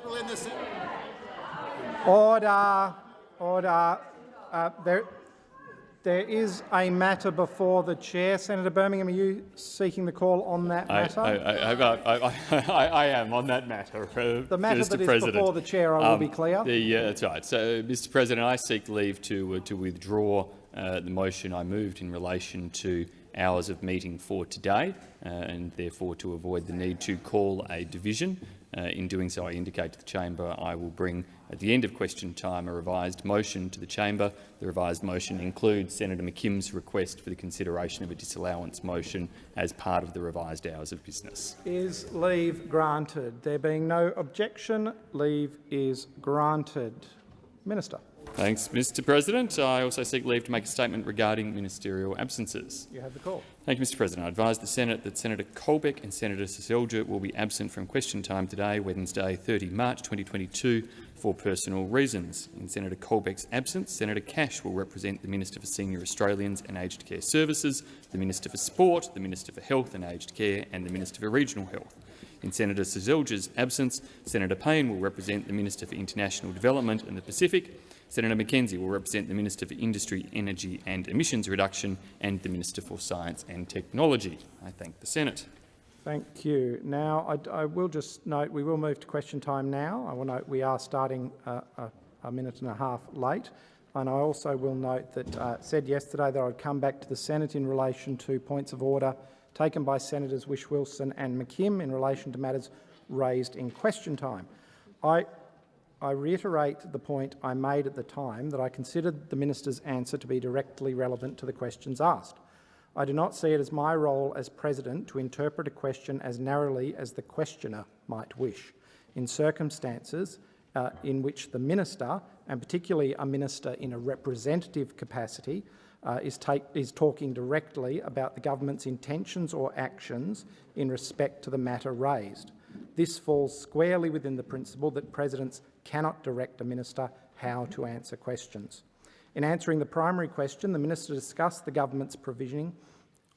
people in the Order. Order. Uh, there, there is a matter before the chair. Senator Birmingham, are you seeking the call on that matter? I, I, I, I am on that matter. Uh, the matter Mr. that is President. before the chair, I will um, be clear. The, uh, that's right. So, Mr. President, I seek leave to uh, to withdraw uh, the motion I moved in relation to hours of meeting for today, uh, and therefore to avoid the need to call a division. Uh, in doing so, I indicate to the chamber I will bring, at the end of question time, a revised motion to the chamber. The revised motion includes Senator McKim's request for the consideration of a disallowance motion as part of the revised hours of business. Is leave granted? There being no objection, leave is granted. Minister. Thanks, Mr President. I also seek leave to make a statement regarding ministerial absences. You have the call. Thank you, Mr President. I advise the Senate that Senator Colbeck and Senator Seselja will be absent from question time today, Wednesday 30 March 2022, for personal reasons. In Senator Colbeck's absence, Senator Cash will represent the Minister for Senior Australians and Aged Care Services, the Minister for Sport, the Minister for Health and Aged Care and the Minister for Regional Health. In Senator Seselja's absence, Senator Payne will represent the Minister for International Development and the Pacific, Senator McKenzie will represent the Minister for Industry, Energy and Emissions Reduction and the Minister for Science and Technology. I thank the Senate. Thank you. Now, I, I will just note we will move to question time now. I will note we are starting a, a minute and a half late. And I also will note that uh, said yesterday that I'd come back to the Senate in relation to points of order taken by Senators Whish-Wilson and McKim in relation to matters raised in question time. I I reiterate the point I made at the time that I considered the minister's answer to be directly relevant to the questions asked. I do not see it as my role as president to interpret a question as narrowly as the questioner might wish. In circumstances uh, in which the minister, and particularly a minister in a representative capacity, uh, is, take, is talking directly about the government's intentions or actions in respect to the matter raised. This falls squarely within the principle that presidents cannot direct a minister how to answer questions. In answering the primary question, the minister discussed the government's provisioning,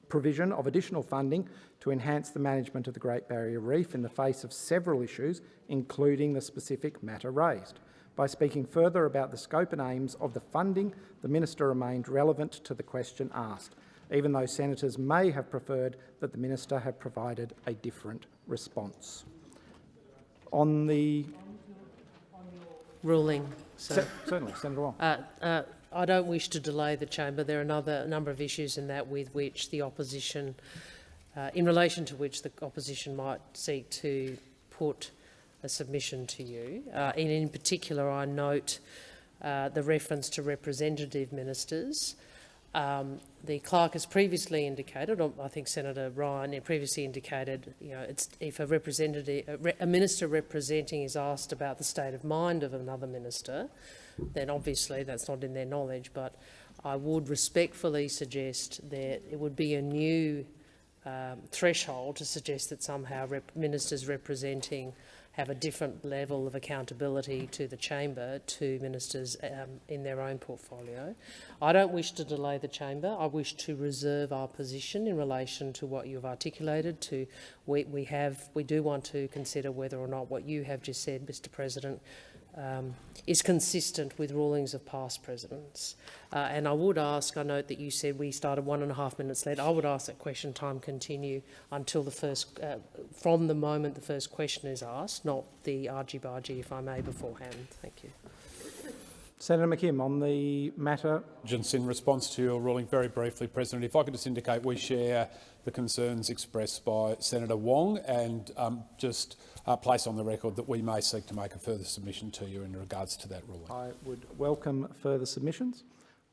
provision of additional funding to enhance the management of the Great Barrier Reef in the face of several issues, including the specific matter raised. By speaking further about the scope and aims of the funding, the minister remained relevant to the question asked, even though senators may have preferred that the minister had provided a different response. On the ruling. So, certainly, Senator Wong. Uh, uh, I don't wish to delay the chamber. There are another a number of issues in that with which the opposition, uh, in relation to which the opposition might seek to put a submission to you. Uh, and in particular, I note uh, the reference to representative ministers. Um, the clerk has previously indicated, or I think Senator Ryan previously indicated, you know, it's if a representative, a, a minister representing is asked about the state of mind of another minister, then obviously that's not in their knowledge. But I would respectfully suggest that it would be a new um, threshold to suggest that somehow rep ministers representing have a different level of accountability to the chamber to ministers um, in their own portfolio. I don't wish to delay the chamber. I wish to reserve our position in relation to what you've articulated. To we, we have we do want to consider whether or not what you have just said, Mr. President, um, is consistent with rulings of past presidents. Uh, and I would ask, I note that you said we started one and a half minutes late. I would ask that question time continue until the first, uh, from the moment the first question is asked, not the argy-bargy, if I may, beforehand. Thank you. Senator McKim, on the matter. Just in response to your ruling, very briefly, President, if I could just indicate we share the concerns expressed by Senator Wong and um, just uh, place on the record that we may seek to make a further submission to you in regards to that ruling. I would welcome further submissions,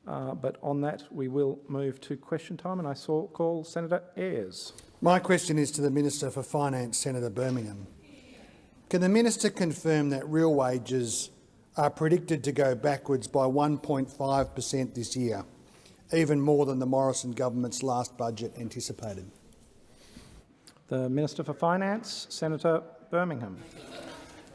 uh, but on that we will move to question time and I saw call Senator Ayres. My question is to the Minister for Finance, Senator Birmingham. Can the minister confirm that real wages are predicted to go backwards by 1.5 per cent this year, even more than the Morrison government's last budget anticipated? The Minister for Finance, Senator Birmingham.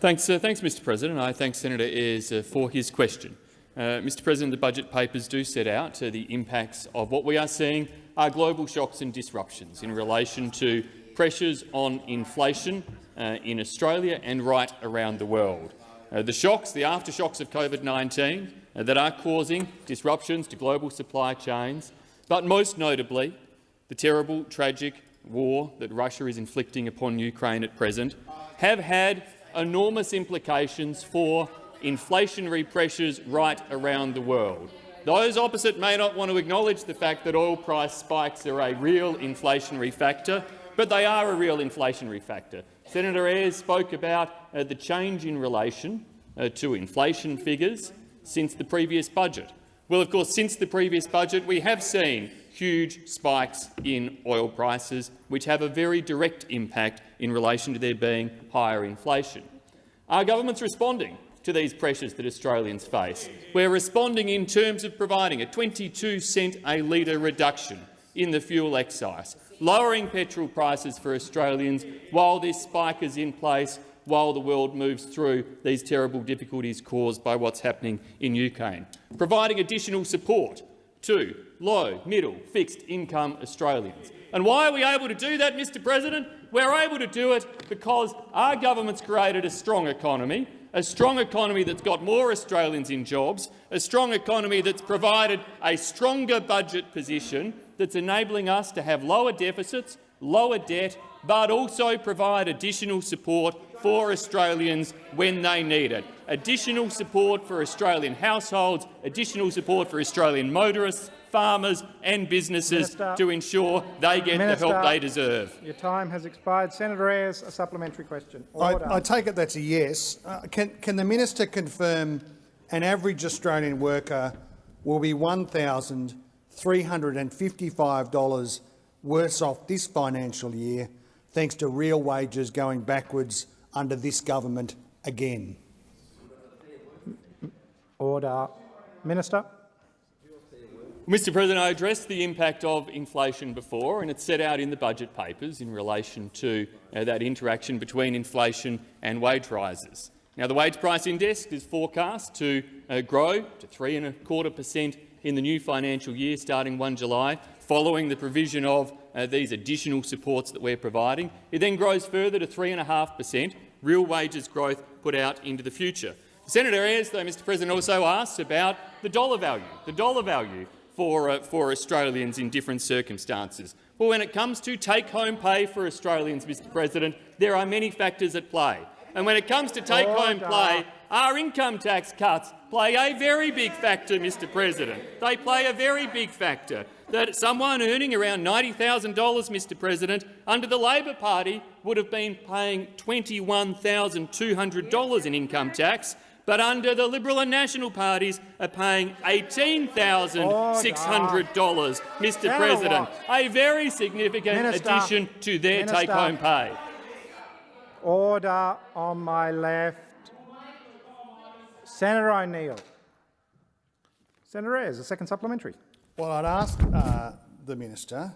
Thanks, uh, thanks Mr President. I thank Senator Ayres uh, for his question. Uh, Mr President, the budget papers do set out uh, the impacts of what we are seeing are global shocks and disruptions in relation to pressures on inflation uh, in Australia and right around the world. Uh, the shocks, the aftershocks of COVID-19 uh, that are causing disruptions to global supply chains, but most notably the terrible, tragic war that Russia is inflicting upon Ukraine at present, have had enormous implications for inflationary pressures right around the world. Those opposite may not want to acknowledge the fact that oil price spikes are a real inflationary factor, but they are a real inflationary factor. Senator Ayres spoke about uh, the change in relation uh, to inflation figures since the previous budget. Well, of course, since the previous budget, we have seen huge spikes in oil prices, which have a very direct impact in relation to there being higher inflation. Our government's responding to these pressures that Australians face. We're responding in terms of providing a 22 cent a litre reduction in the fuel excise, lowering petrol prices for Australians while this spike is in place while the world moves through these terrible difficulties caused by what's happening in Ukraine, providing additional support to low, middle, fixed income Australians. And why are we able to do that, Mr President? We're able to do it because our government's created a strong economy, a strong economy that's got more Australians in jobs, a strong economy that's provided a stronger budget position that's enabling us to have lower deficits, lower debt, but also provide additional support for Australians when they need it. Additional support for Australian households, additional support for Australian motorists, farmers and businesses Minister. to ensure they get Minister. the help they deserve. Your time has expired. Senator Ayres, a supplementary question. I, I take it that's a yes. Uh, can, can the minister confirm an average Australian worker will be $1,355 worse off this financial year thanks to real wages going backwards under this government again? Order. Minister. Mr President, I addressed the impact of inflation before, and it's set out in the budget papers in relation to uh, that interaction between inflation and wage rises. Now, the wage price index is forecast to uh, grow to three and a quarter per cent in the new financial year, starting 1 July, following the provision of uh, these additional supports that we're providing. It then grows further to 3.5 per cent, real wages growth put out into the future. Senator Ayres, though, Mr President, also asked about the dollar value, the dollar value for, uh, for Australians in different circumstances. Well, when it comes to take-home pay for Australians, Mr President, there are many factors at play. And when it comes to take-home pay, our income tax cuts play a very big factor, Mr President. They play a very big factor. That someone earning around $90,000, Mr President, under the Labor Party would have been paying $21,200 in income tax, but under the Liberal and National parties are paying $18,600, Mr Senator President, Watt. a very significant Minister. addition to their take-home pay. Order on my left. Senator O'Neill. Senator Ayres, a second supplementary. Well, I'd ask uh, the minister,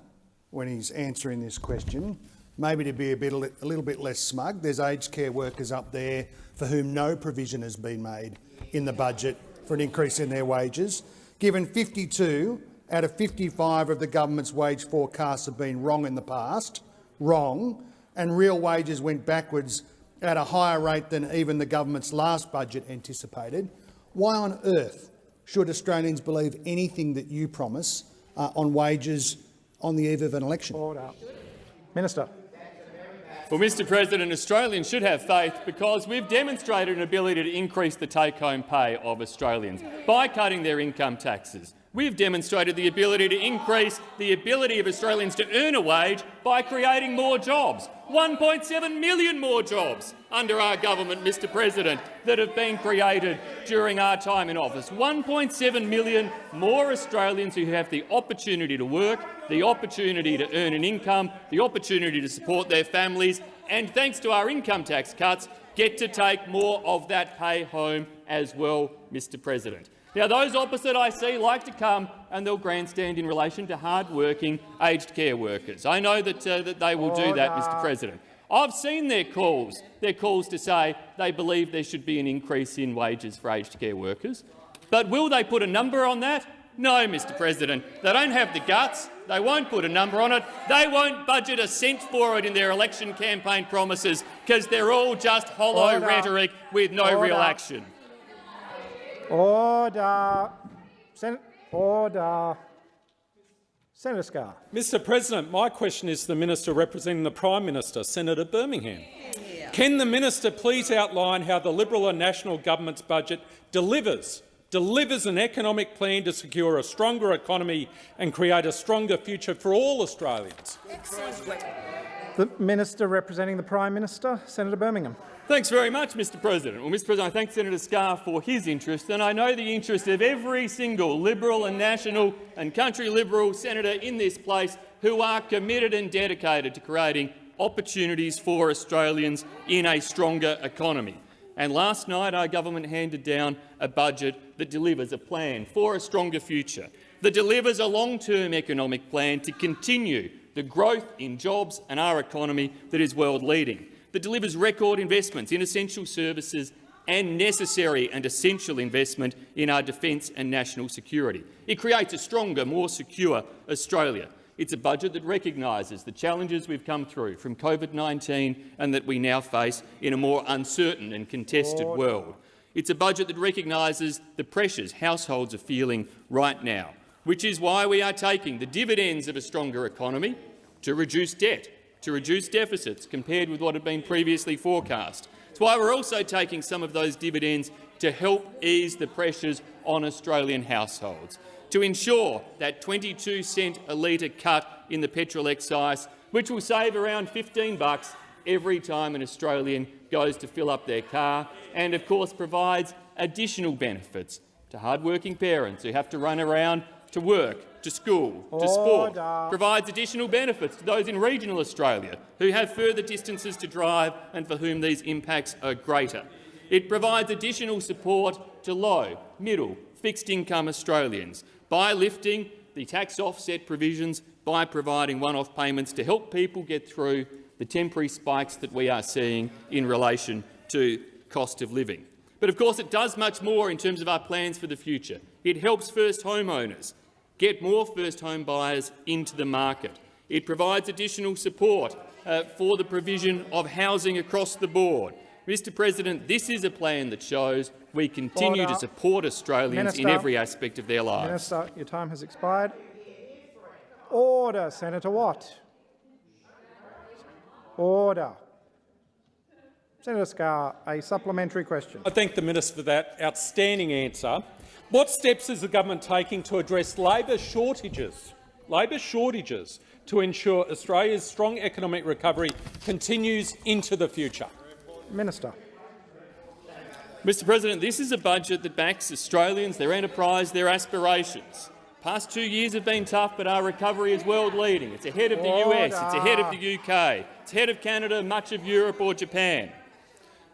when he's answering this question, maybe to be a, bit, a little bit less smug. There's aged care workers up there for whom no provision has been made in the budget for an increase in their wages. Given 52 out of 55 of the government's wage forecasts have been wrong in the past, wrong, and real wages went backwards at a higher rate than even the government's last budget anticipated, why on earth should Australians believe anything that you promise uh, on wages on the eve of an election? Order. Minister. Well, Mr President, Australians should have faith because we've demonstrated an ability to increase the take-home pay of Australians by cutting their income taxes. We've demonstrated the ability to increase the ability of Australians to earn a wage by creating more jobs. 1.7 million more jobs under our government, Mr President, that have been created during our time in office. 1.7 million more Australians who have the opportunity to work, the opportunity to earn an income, the opportunity to support their families, and thanks to our income tax cuts, get to take more of that pay home as well, Mr President. Now, those opposite I see like to come and they'll grandstand in relation to hard-working aged care workers. I know that, uh, that they will do that, Mr President. I've seen their calls, their calls to say they believe there should be an increase in wages for aged care workers. But will they put a number on that? No, Mr President, they don't have the guts. They won't put a number on it. They won't budget a cent for it in their election campaign promises because they're all just hollow Order. rhetoric with no real action. Order. Sen order. Senator Scarr. Mr President, my question is to the Minister representing the Prime Minister, Senator Birmingham. Can the minister please outline how the Liberal and National government's budget delivers, delivers an economic plan to secure a stronger economy and create a stronger future for all Australians? The Minister representing the Prime Minister, Senator Birmingham. Thanks very much, Mr President. Well, Mr President, I thank Senator Scarr for his interest, and I know the interest of every single Liberal and National and Country Liberal senator in this place who are committed and dedicated to creating opportunities for Australians in a stronger economy. And last night our government handed down a budget that delivers a plan for a stronger future, that delivers a long-term economic plan to continue the growth in jobs and our economy that is world-leading, that delivers record investments in essential services and necessary and essential investment in our defence and national security. It creates a stronger, more secure Australia. It's a budget that recognises the challenges we've come through from COVID-19 and that we now face in a more uncertain and contested world. It's a budget that recognises the pressures households are feeling right now, which is why we are taking the dividends of a stronger economy to reduce debt, to reduce deficits compared with what had been previously forecast. It's why we're also taking some of those dividends to help ease the pressures on Australian households, to ensure that 22 cent a litre cut in the petrol excise, which will save around 15 bucks every time an Australian goes to fill up their car, and of course provides additional benefits to hard-working parents who have to run around to work, to school, to oh, sport, provides additional benefits to those in regional Australia who have further distances to drive and for whom these impacts are greater. It provides additional support to low, middle, fixed-income Australians by lifting the tax offset provisions, by providing one-off payments to help people get through the temporary spikes that we are seeing in relation to cost of living. But of course it does much more in terms of our plans for the future. It helps first homeowners get more first home buyers into the market. It provides additional support uh, for the provision of housing across the board. Mr President, this is a plan that shows we continue Order. to support Australians in every aspect of their lives. Minister, your time has expired. Order, Senator Watt. Order. Senator Scarr, a supplementary question. I thank the minister for that outstanding answer. What steps is the government taking to address labour shortages, labour shortages to ensure Australia's strong economic recovery continues into the future? Minister. Mr President, this is a budget that backs Australians, their enterprise, their aspirations. Past two years have been tough, but our recovery is world-leading. It's ahead of the US, it's ahead of the UK, it's ahead of Canada, much of Europe or Japan.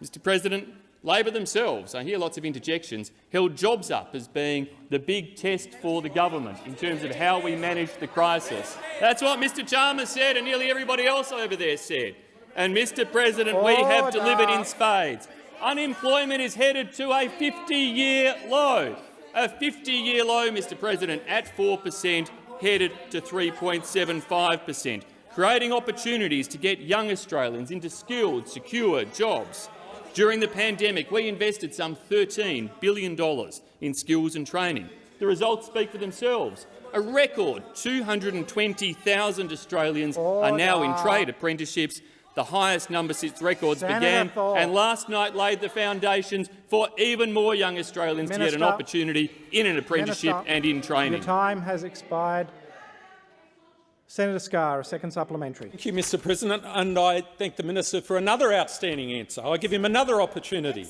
Mr President, Labor themselves, I hear lots of interjections, held jobs up as being the big test for the government in terms of how we manage the crisis. That's what Mr Chalmers said and nearly everybody else over there said. And, Mr President, we have delivered in spades. Unemployment is headed to a 50-year low. A 50-year low, Mr President, at 4 per cent, headed to 3.75 per cent, creating opportunities to get young Australians into skilled, secure jobs. During the pandemic, we invested some $13 billion in skills and training. The results speak for themselves. A record 220,000 Australians are now in trade apprenticeships, the highest number since records Senator began, Thorpe. and last night laid the foundations for even more young Australians to get an opportunity in an apprenticeship Minister, and in training. Your time has expired. Senator Scarr, a second supplementary. Thank you, Mr President, and I thank the minister for another outstanding answer. I give him another opportunity.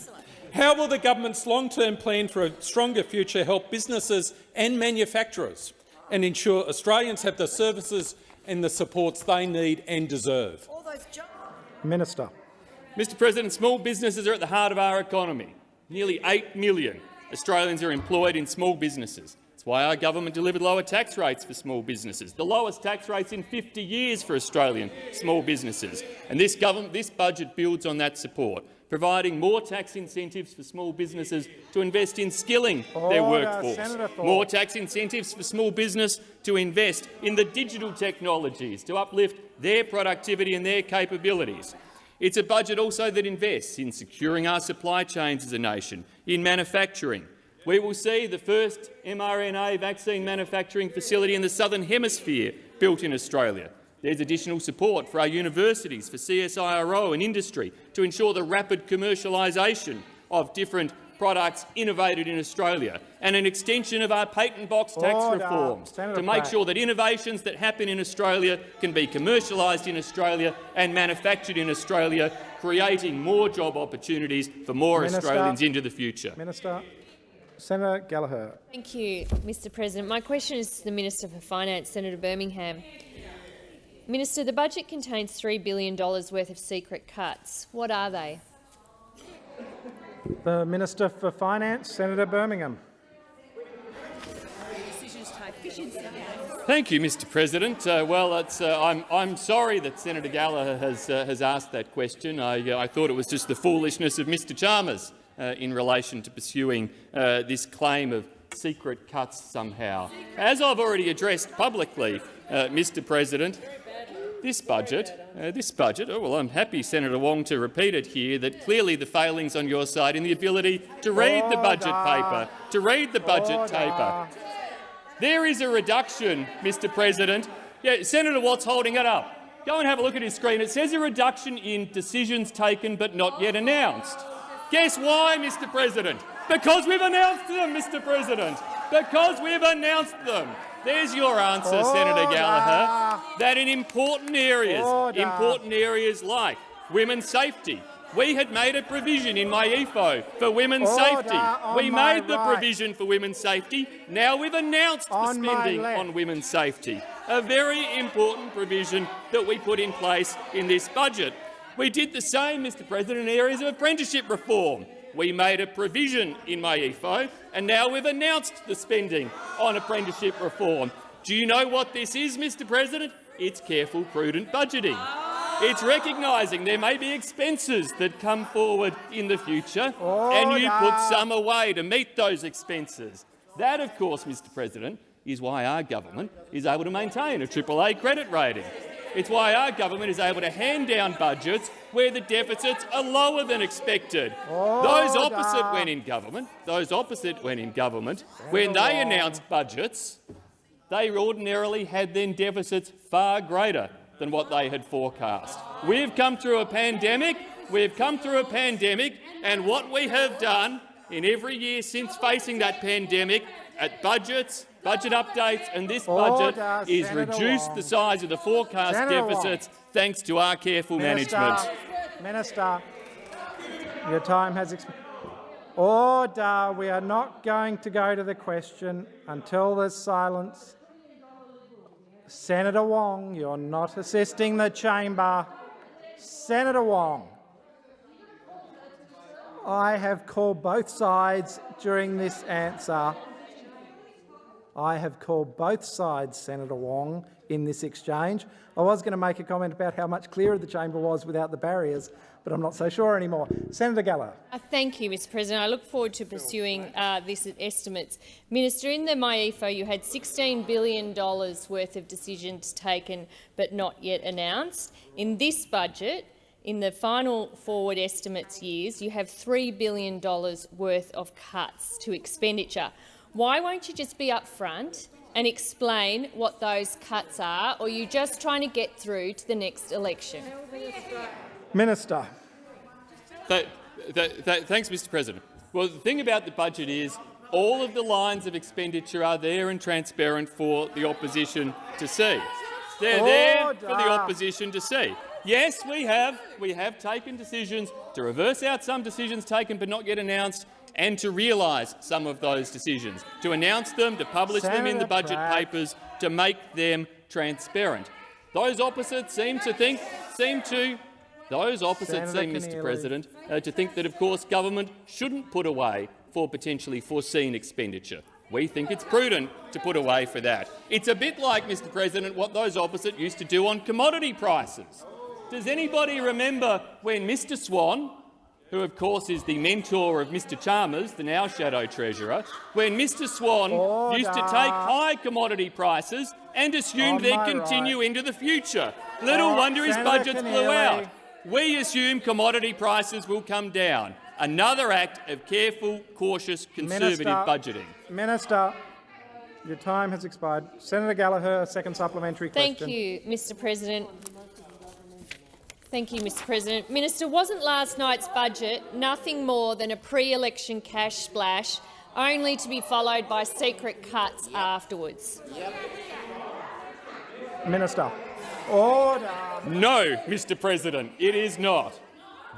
How will the government's long-term plan for a stronger future help businesses and manufacturers and ensure Australians have the services and the supports they need and deserve? Minister. Mr President, small businesses are at the heart of our economy. Nearly 8 million Australians are employed in small businesses. Why our government delivered lower tax rates for small businesses, the lowest tax rates in 50 years for Australian small businesses. And this, government, this budget builds on that support providing more tax incentives for small businesses to invest in skilling their workforce, more tax incentives for small business to invest in the digital technologies to uplift their productivity and their capabilities. It's a budget also that invests in securing our supply chains as a nation, in manufacturing. We will see the first mRNA vaccine manufacturing facility in the Southern Hemisphere built in Australia. There's additional support for our universities, for CSIRO and industry to ensure the rapid commercialisation of different products innovated in Australia, and an extension of our patent box tax Order. reforms Senator to make Pratt. sure that innovations that happen in Australia can be commercialised in Australia and manufactured in Australia, creating more job opportunities for more Minister. Australians into the future. Minister. Senator Gallagher. Thank you, Mr President. My question is to the Minister for Finance, Senator Birmingham. Minister, the budget contains $3 billion worth of secret cuts. What are they? The Minister for Finance, Senator Birmingham. Thank you, Mr. President. Uh, well, it's, uh, I'm, I'm sorry that Senator Gallagher has, uh, has asked that question. I, uh, I thought it was just the foolishness of Mr. Chalmers uh, in relation to pursuing uh, this claim of secret cuts somehow. As I've already addressed publicly, uh, Mr. President, this budget, uh, this budget, oh well, I'm happy, Senator Wong, to repeat it here, that clearly the failings on your side in the ability to read the budget paper, to read the budget Order. paper. There is a reduction, Mr President. Yeah, Senator Watt's holding it up. Go and have a look at his screen. It says a reduction in decisions taken but not yet announced. Guess why, Mr President? Because we've announced them, Mr President. Because we've announced them. There's your answer, Senator Gallagher, that in important areas, Order. important areas like women's safety, we had made a provision in MyEFO for women's Order safety. We made the right. provision for women's safety. Now we've announced the On my spending on women's safety, a very important provision that we put in place in this budget. We did the same, Mr President, in areas of apprenticeship reform. We made a provision in MyEFO, and now we've announced the spending on apprenticeship reform. Do you know what this is, Mr President? It's careful, prudent budgeting. It's recognising there may be expenses that come forward in the future, and you put some away to meet those expenses. That, of course, Mr President, is why our government is able to maintain a AAA credit rating. It's why our government is able to hand down budgets where the deficits are lower than expected. Oh, those opposite Order. when in government, those opposite when in government, when they announced budgets, they ordinarily had then deficits far greater than what they had forecast. We've come through a pandemic, we've come through a pandemic, and what we have done in every year since facing that pandemic, at budgets, budget updates and this budget Order, is Senator reduce Wong. the size of the forecast Senator Wong. deficits thanks to our careful Minister, management. Minister, your time has expired. Order. We are not going to go to the question until there's silence. Senator Wong, you're not assisting the chamber. Senator Wong, I have called both sides during this answer. I have called both sides, Senator Wong, in this exchange. I was going to make a comment about how much clearer the chamber was without the barriers, but I'm not so sure anymore. Senator Gallagher. Uh, thank you, Mr President. I look forward to pursuing uh, these estimates. Minister, in the MyEFO you had $16 billion worth of decisions taken but not yet announced. In this budget, in the final forward estimates years, you have $3 billion worth of cuts to expenditure. Why won't you just be upfront and explain what those cuts are, or are you just trying to get through to the next election? Minister. Th- th- th- thanks, Mr President. Well, the thing about the budget is all of the lines of expenditure are there and transparent for the opposition to see. They're there for the opposition to see. Yes, we have. We have taken decisions to reverse out some decisions taken but not yet announced and to realise some of those decisions, to announce them, to publish them in the budget Pratt. papers, to make them transparent. Those opposites seem to think, seem to, those opposites Senator seem, Mr President, uh, to think that, of course, government shouldn't put away for potentially foreseen expenditure. We think it's prudent to put away for that. It's a bit like, Mr President, what those opposite used to do on commodity prices. Does anybody remember when Mr Swan who of course is the mentor of Mr Chalmers, the now Shadow Treasurer, when Mr Swan used to take high commodity prices and assumed they'd continue right. into the future. Little All right, wonder his Senator budgets blew out. We assume commodity prices will come down. Another act of careful, cautious, conservative Minister. budgeting. Minister, your time has expired. Senator Gallagher, a second supplementary question. Thank you, Mr President. Thank you, Mr President. Minister, wasn't last night's budget nothing more than a pre-election cash splash, only to be followed by secret cuts afterwards? Minister. Order. No, Mr President, it is not.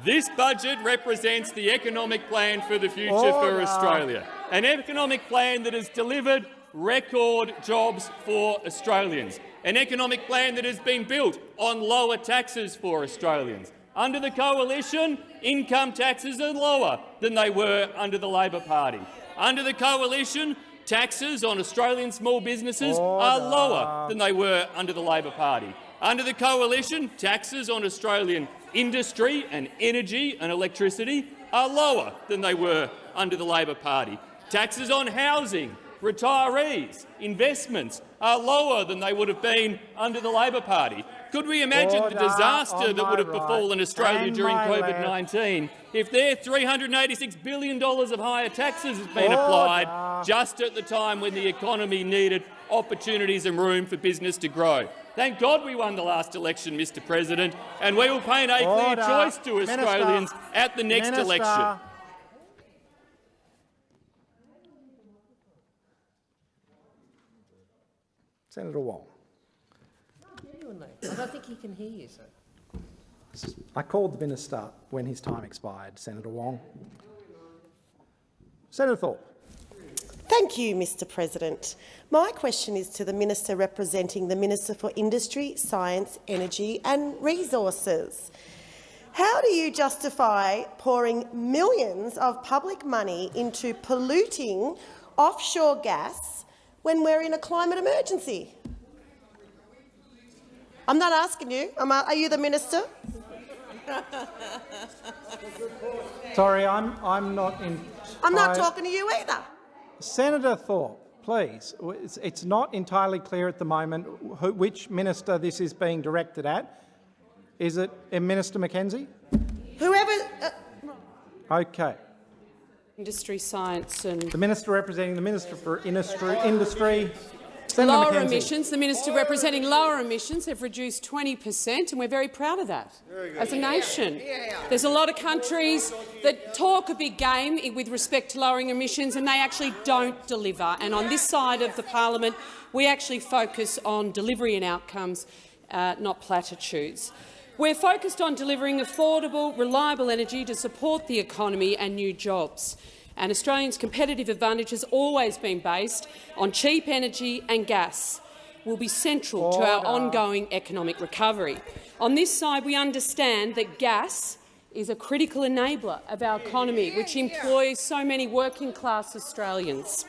This budget represents the economic plan for the future for Australia, an economic plan that has delivered record jobs for Australians, an economic plan that has been built on lower taxes for Australians. Under the coalition, income taxes are lower than they were under the Labor Party. Under the coalition, taxes on Australian small businesses are lower than they were under the Labor Party. Under the coalition, taxes on Australian industry and energy and electricity are lower than they were under the Labor Party. Taxes on housing, retirees, investments are lower than they would have been under the Labor Party. Could we imagine Order the disaster that would have right befallen Australia during. COVID-19 if their $386 billion of higher taxes has been Order. applied just at the time when the economy needed opportunities and room for business to grow? Thank God we won the last election, Mr President, and we will paint a clear choice to Minister. Australians at the next Minister. election. Senator Wong. I don't think he can hear you, sir. I called the minister when his time expired, Senator Wong. Senator Thorpe. Thank you, Mr President. My question is to the Minister representing the Minister for Industry, Science, Energy and Resources. How do you justify pouring millions of public money into polluting offshore gas when we're in a climate emergency? I'm not asking you. I'm a- are you the Minister? Sorry, I'm, I'm not in. I'm not talking to you either. Senator Thorpe, please. It's, it's not entirely clear at the moment who, which minister this is being directed at. Is it uh, Minister McKenzie? Whoever. Uh, Okay. Industry, science and The minister representing the Minister for Industry, Industry Senator lower McKenzie. emissions. The minister representing lower emissions have reduced 20 per cent, and we're very proud of that as a nation. There's a lot of countries that talk a big game with respect to lowering emissions, and they actually don't deliver. And on this side of the parliament, we actually focus on delivery and outcomes, uh, not platitudes. We're focused on delivering affordable, reliable energy to support the economy and new jobs and Australians' competitive advantage has always been based on cheap energy and gas will be central to our ongoing economic recovery. On this side, we understand that gas is a critical enabler of our economy, which employs so many working-class Australians.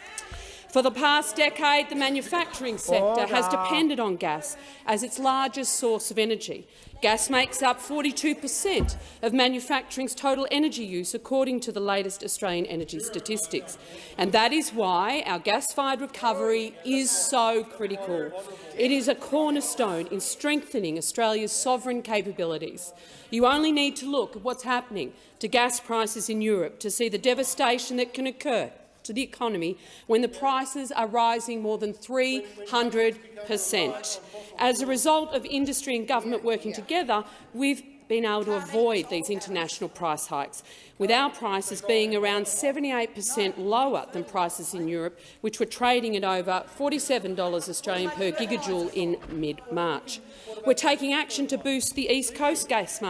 For the past decade, the manufacturing sector has depended on gas as its largest source of energy. Gas makes up 42 per cent of manufacturing's total energy use, according to the latest Australian energy statistics. And that is why our gas-fired recovery is so critical. It is a cornerstone in strengthening Australia's sovereign capabilities. You only need to look at what's happening to gas prices in Europe to see the devastation that can occur to the economy when the prices are rising more than 300 per cent. As a result of industry and government working together, we've been able to avoid these international price hikes, with our prices being around 78 per cent lower than prices in Europe, which were trading at over $47 Australian per gigajoule in mid-March. We're taking action to boost the East Coast gas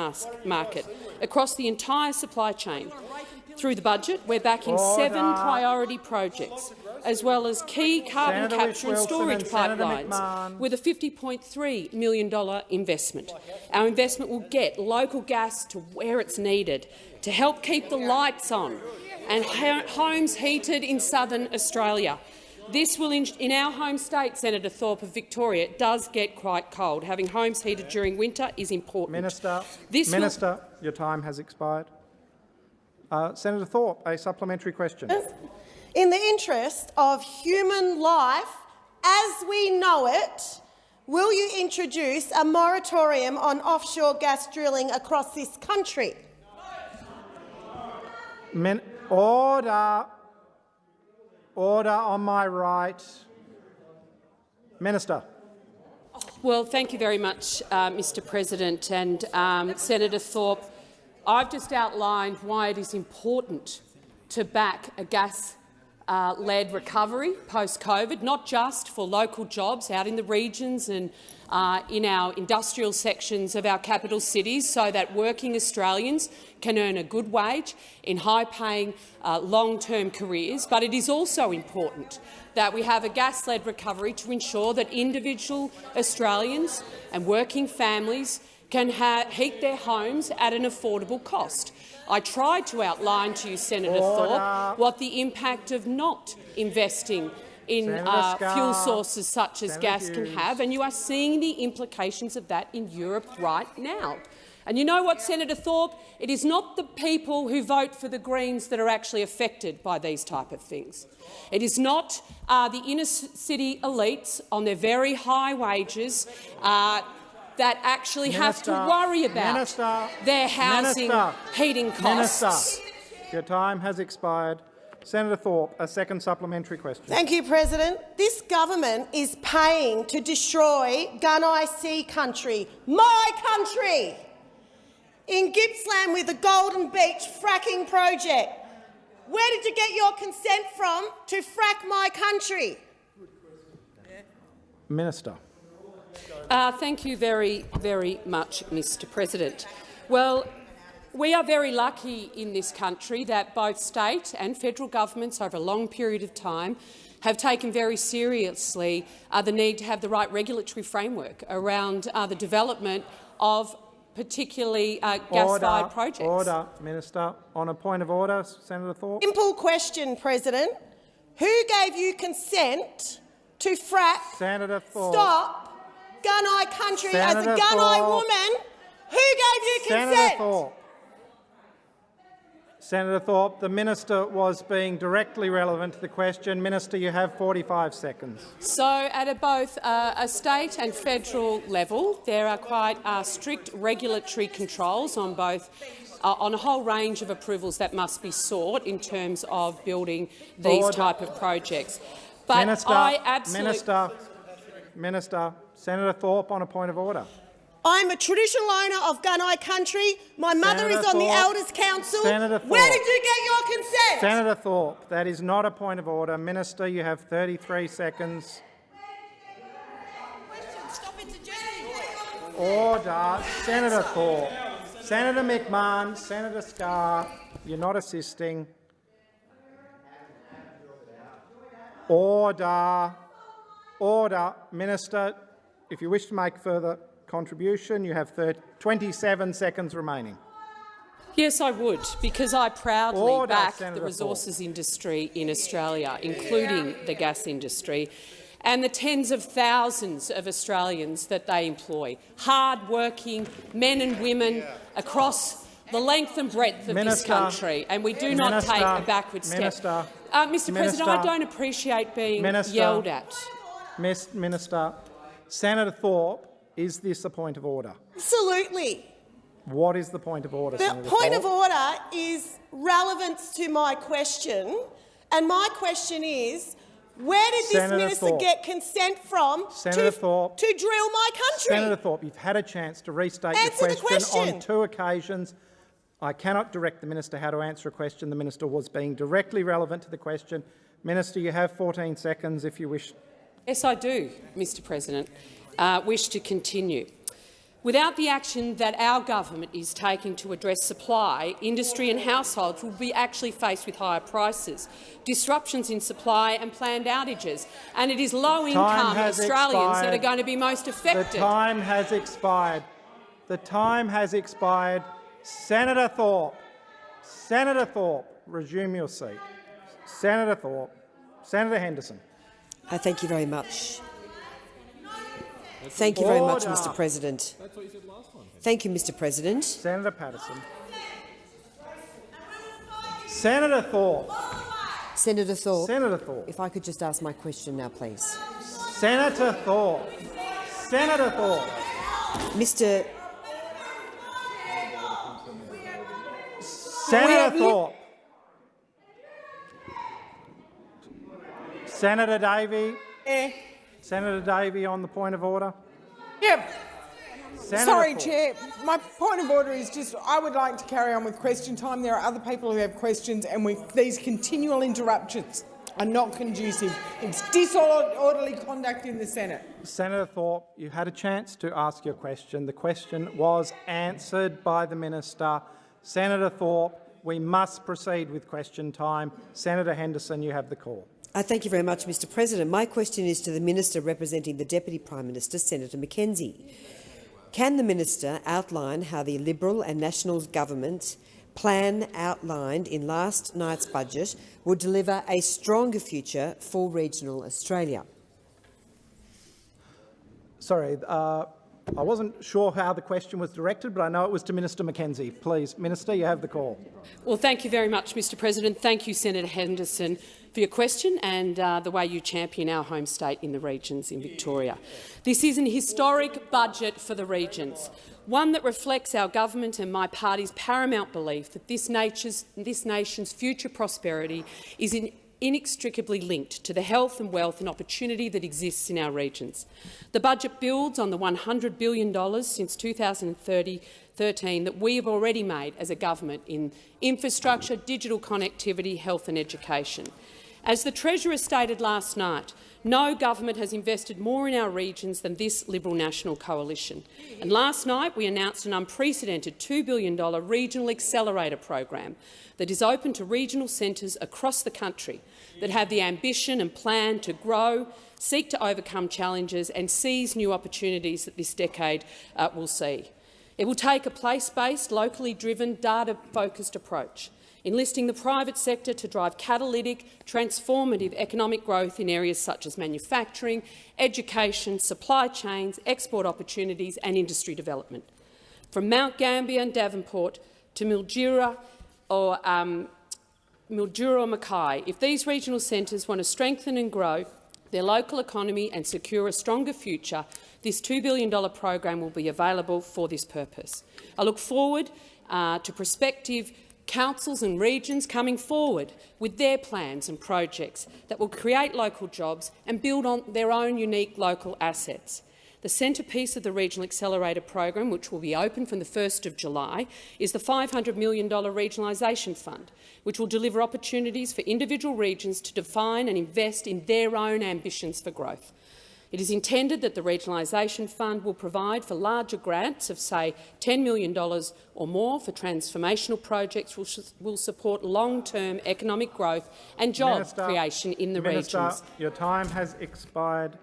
market across the entire supply chain. Through the budget, we're backing seven priority projects, as well as key carbon Senator capture and storage and pipelines, with a $50.3 million investment. Our investment will get local gas to where it's needed to help keep the lights on and homes heated in southern Australia. This will, in, in our home state, Senator Thorpe of Victoria, it does get quite cold. Having homes heated during winter is important. Minister, This Minister, your time has expired. Uh, Senator Thorpe, a supplementary question. In the interest of human life as we know it, will you introduce a moratorium on offshore gas drilling across this country? Min order. Order on my right. Minister. Well, thank you very much, uh, Mr President. And um, Senator Thorpe, I've just outlined why it is important to back a gas uh, recovery post-COVID, not just for local jobs out in the regions and uh, in our industrial sections of our capital cities so that working Australians can earn a good wage in high-paying, uh, long-term careers, but it is also important that we have a gas-led recovery to ensure that individual Australians and working families can heat their homes at an affordable cost. I tried to outline to you, Senator Order. Thorpe, what the impact of not investing in uh, fuel sources such as Senator gas Hughes. can have, and you are seeing the implications of that in Europe right now. And you know what, Senator Thorpe? It is not the people who vote for the Greens that are actually affected by these type of things. It is not uh, the inner-city elites on their very high wages uh, that actually have to worry about Minister, their housing, Minister, heating costs. Minister, your time has expired. Senator Thorpe, a second supplementary question. Thank you, President. This government is paying to destroy Gunai Sea country, my country, in Gippsland with the Golden Beach fracking project. Where did you get your consent from to frack my country? Minister. Uh, thank you very, very much, Mr President. Well, we are very lucky in this country that both state and federal governments over a long period of time have taken very seriously uh, the need to have the right regulatory framework around uh, the development of particularly uh, gas-fired projects. Order, Minister. On a point of order, Senator Thorpe. Simple question, President. Who gave you consent to frack Senator Thorpe. stop Gunai country as a Gunai Thorpe. woman? Who gave you consent? Senator Thorpe. Senator Thorpe, the minister was being directly relevant to the question. Minister, you have 45 seconds. So, at a both uh, a state and federal level, there are quite uh, strict regulatory controls on both uh, on a whole range of approvals that must be sought in terms of building these Order. type of projects. But Minister, I absolutely Minister, Minister, Senator Thorpe on a point of order. I'm a traditional owner of Gunai country. My mother Senator is on the Elders Council. Senator Where did you get your consent? Senator Thorpe, that is not a point of order. Minister, you have 33 seconds. Order. Senator Thorpe. Senator McMahon, Senator Scarr, you're not assisting. Order. Order. Minister, if you wish to make further contribution, you have 30, 27 seconds remaining. Yes, I would, because I proudly Order, back Senator the resources industry in Australia, including the gas industry, and the tens of thousands of Australians that they employ, hard-working men and women across the length and breadth of Minister, this country, and we do not Minister, take a backward step. Minister, uh, Mr President, I don't appreciate being Minister, yelled at. Minister, Senator Thorpe, is this a point of order? Absolutely. What is the point of order, The Senator point Thorpe? of order is relevance to my question, and my question is, where did this minister Thorpe. get consent from Senator to, Thorpe. to drill my country? Senator Thorpe, you've had a chance to restate Answer your question, question. on two occasions. I cannot direct the minister how to answer a question. The minister was being directly relevant to the question. Minister, you have 14 seconds if you wish. Yes, I do, Mr President. Uh, wish to continue. Without the action that our government is taking to address supply, industry and households will be actually faced with higher prices, disruptions in supply and planned outages. And it is low-income Australians that are going to be most affected. The time has expired. The time has expired. Senator Thorpe, Senator Thorpe, resume your seat. Senator Thorpe, Senator Henderson. Uh, thank you very much. Thank you very much, Mr President. Thank you, Mr President. Senator Patterson. Senator Thorpe. Senator Thorpe, Senator Thorpe. if I could just ask my question now, please. Senator Thorpe. Senator Thorpe. Mr. Senator Thorpe. Senator Davey. Eh. Senator Davey on the point of order. Yeah, Senator sorry. Chair. My point of order is just I would like to carry on with question time. There are other people who have questions, and we, these continual interruptions are not conducive. It's disorderly conduct in the Senate. Senator Thorpe, you had a chance to ask your question. The question was answered by the minister. Senator Thorpe, we must proceed with question time. Senator Henderson, you have the call. Uh, thank you very much, Mr President. My question is to the Minister representing the Deputy Prime Minister, Senator McKenzie. Can the minister outline how the Liberal and National government plan outlined in last night's budget will deliver a stronger future for regional Australia? Sorry, uh, I wasn't sure how the question was directed, but I know it was to Minister McKenzie. Please, Minister, you have the call. Well, thank you very much, Mr President. Thank you, Senator Henderson, for your question and uh, the way you champion our home state in the regions in Victoria. This is an historic budget for the regions, one that reflects our government and my party's paramount belief that this, this nation's future prosperity is in inextricably linked to the health and wealth and opportunity that exists in our regions. The budget builds on the $100 billion since 2013 that we have already made as a government in infrastructure, digital connectivity, health and education. As the Treasurer stated last night, no government has invested more in our regions than this Liberal National Coalition. And last night we announced an unprecedented $2 billion regional accelerator program that is open to regional centres across the country that have the ambition and plan to grow, seek to overcome challenges and seize new opportunities that this decade uh, will see. It will take a place-based, locally driven, data-focused approach enlisting the private sector to drive catalytic, transformative economic growth in areas such as manufacturing, education, supply chains, export opportunities and industry development. From Mount Gambier and Devonport to Mildura or um, Mildura or Mackay, if these regional centres want to strengthen and grow their local economy and secure a stronger future, this $2 billion program will be available for this purpose. I look forward uh, to prospective councils and regions coming forward with their plans and projects that will create local jobs and build on their own unique local assets. The centrepiece of the Regional Accelerator program, which will be open from the 1st of July, is the $500 million Regionalisation Fund, which will deliver opportunities for individual regions to define and invest in their own ambitions for growth. It is intended that the Regionalisation Fund will provide for larger grants of, say, $10 million or more for transformational projects which will support long-term economic growth and job Minister, creation in the Minister, regions. your time has expired.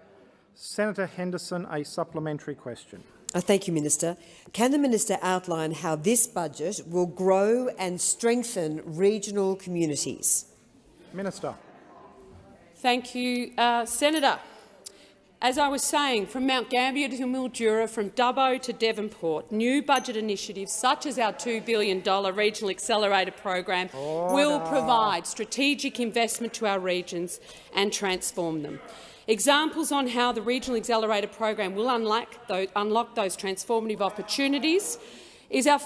Senator Henderson, a supplementary question. Uh, thank you, Minister. Can the minister outline how this budget will grow and strengthen regional communities? Minister. Thank you, uh, Senator. As I was saying, from Mount Gambier to Mildura, from Dubbo to Devonport, new budget initiatives such as our $2 billion Regional Accelerator program Order. will provide strategic investment to our regions and transform them. Examples on how the Regional Accelerator program will unlock those, unlock those transformative opportunities is our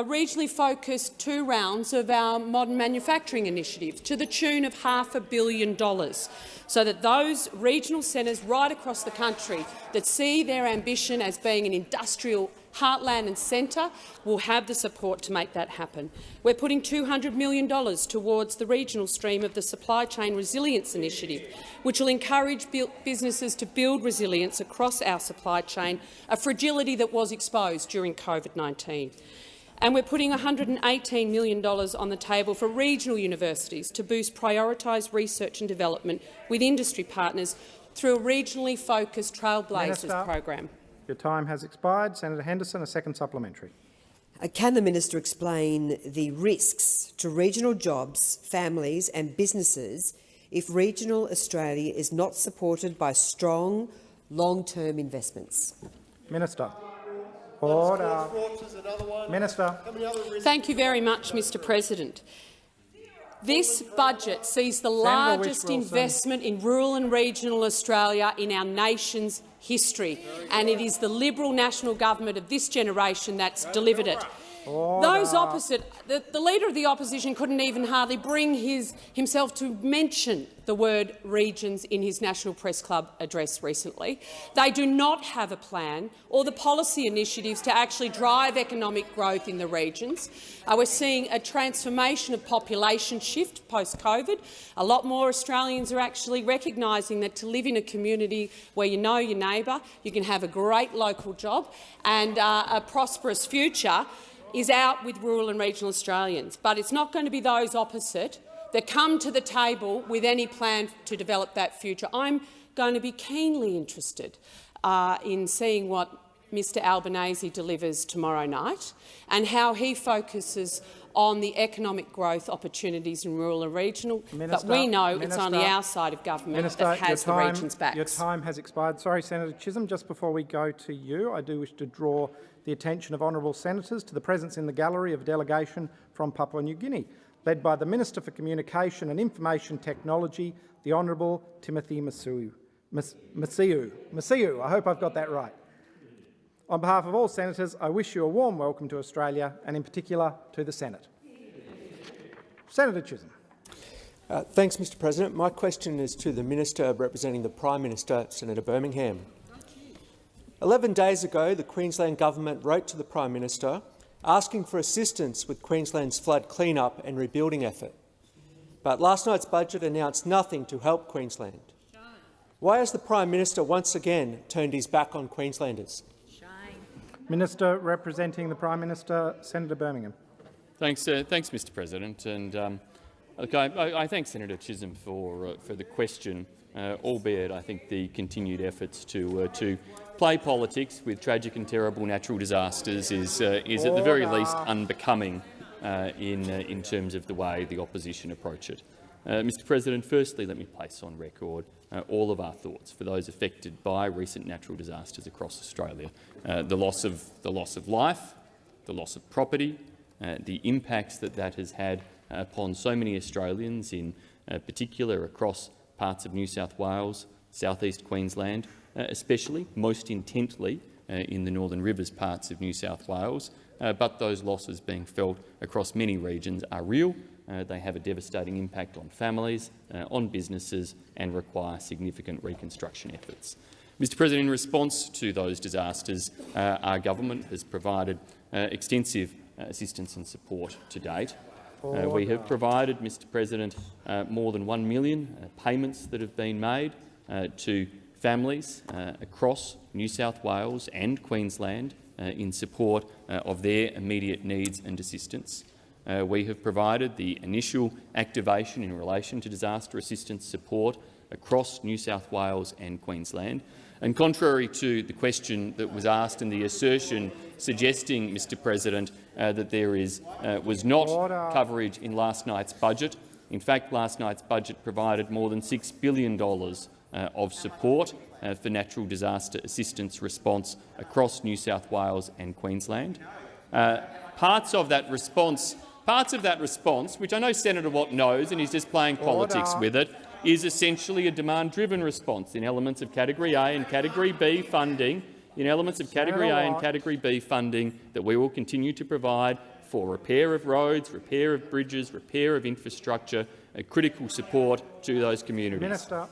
a regionally focused two rounds of our modern manufacturing initiative to the tune of half a billion dollars, so that those regional centres right across the country that see their ambition as being an industrial heartland and centre will have the support to make that happen. We're putting $200 million towards the regional stream of the Supply Chain Resilience Initiative, which will encourage businesses to build resilience across our supply chain, a fragility that was exposed during COVID-19 and we're putting $118 million on the table for regional universities to boost prioritised research and development with industry partners through a regionally focused Trailblazers Minister, program. Your time has expired. Senator Henderson, a second supplementary. Uh, can the minister explain the risks to regional jobs, families and businesses if regional Australia is not supported by strong, long-term investments? Minister. Order. Minister. Thank you very much, Mr President. This budget sees the largest investment in rural and regional Australia in our nation's history, and it is the Liberal National Government of this generation that's delivered it. Those opposite, the, the Leader of the Opposition couldn't even hardly bring his, himself to mention the word regions in his National Press Club address recently. They do not have a plan or the policy initiatives to actually drive economic growth in the regions. Uh, we're seeing a transformation of population shift post-COVID. A lot more Australians are actually recognising that to live in a community where you know your neighbour, you can have a great local job and uh, a prosperous future is out with rural and regional Australians. But it's not going to be those opposite that come to the table with any plan to develop that future. I'm going to be keenly interested uh, in seeing what Mr Albanese delivers tomorrow night and how he focuses on the economic growth opportunities in rural and regional. Minister, but we know it's Minister, only our side of government Minister, that has your the region's backs. Your time has expired. Sorry, Senator Chisholm, just before we go to you, I do wish to draw the attention of honourable senators to the presence in the gallery of a delegation from Papua New Guinea, led by the Minister for Communication and Information Technology, the Honourable Timothy Masiu. Mas- Masiu. Masiu, I hope I've got that right. On behalf of all senators, I wish you a warm welcome to Australia and in particular to the Senate. Senator Chisholm. Uh, thanks, Mr President. My question is to the Minister representing the Prime Minister, Senator Birmingham. Eleven days ago, the Queensland Government wrote to the Prime Minister asking for assistance with Queensland's flood clean-up and rebuilding effort. But last night's budget announced nothing to help Queensland. Why has the Prime Minister once again turned his back on Queenslanders? Minister representing the Prime Minister, Senator Birmingham. Thanks, uh, thanks, Mr. President. And um, look, I, I, I thank Senator Chisholm for uh, for the question, uh, albeit I think the continued efforts to uh, to play politics with tragic and terrible natural disasters is uh, is at the very least unbecoming uh, in uh, in terms of the way the opposition approach it. Uh, Mr. President, firstly, let me place on record uh, all of our thoughts for those affected by recent natural disasters across Australia. Uh, the loss of the loss of life, the loss of property, uh, the impacts that that has had upon so many Australians, in uh, particular across parts of New South Wales, southeast Queensland, uh, especially most intently uh, in the Northern Rivers parts of New South Wales. Uh, but those losses being felt across many regions are real. They have a devastating impact on families, on businesses and require significant reconstruction efforts. Mr President, in response to those disasters, uh, our government has provided uh, extensive assistance and support to date. Uh, we have provided, Mr President, uh, more than 1 million uh, payments that have been made uh, to families uh, across New South Wales and Queensland uh, in support of their immediate needs and assistance. We have provided the initial activation in relation to disaster assistance support across New South Wales and Queensland. And contrary to the question that was asked and the assertion suggesting, Mr President, uh, that there is, uh, was not Order. coverage in last night's budget, in fact, last night's budget provided more than $6 billion uh, of support uh, for natural disaster assistance response across New South Wales and Queensland. Uh, parts of that response, parts of that response, which I know Senator Watt knows and he's just playing politics Order. with it, is essentially a demand-driven response in elements of Category A and Category B funding, in elements of Category A and Category B funding that we will continue to provide for repair of roads, repair of bridges, repair of infrastructure, uh, critical support to those communities. Minister.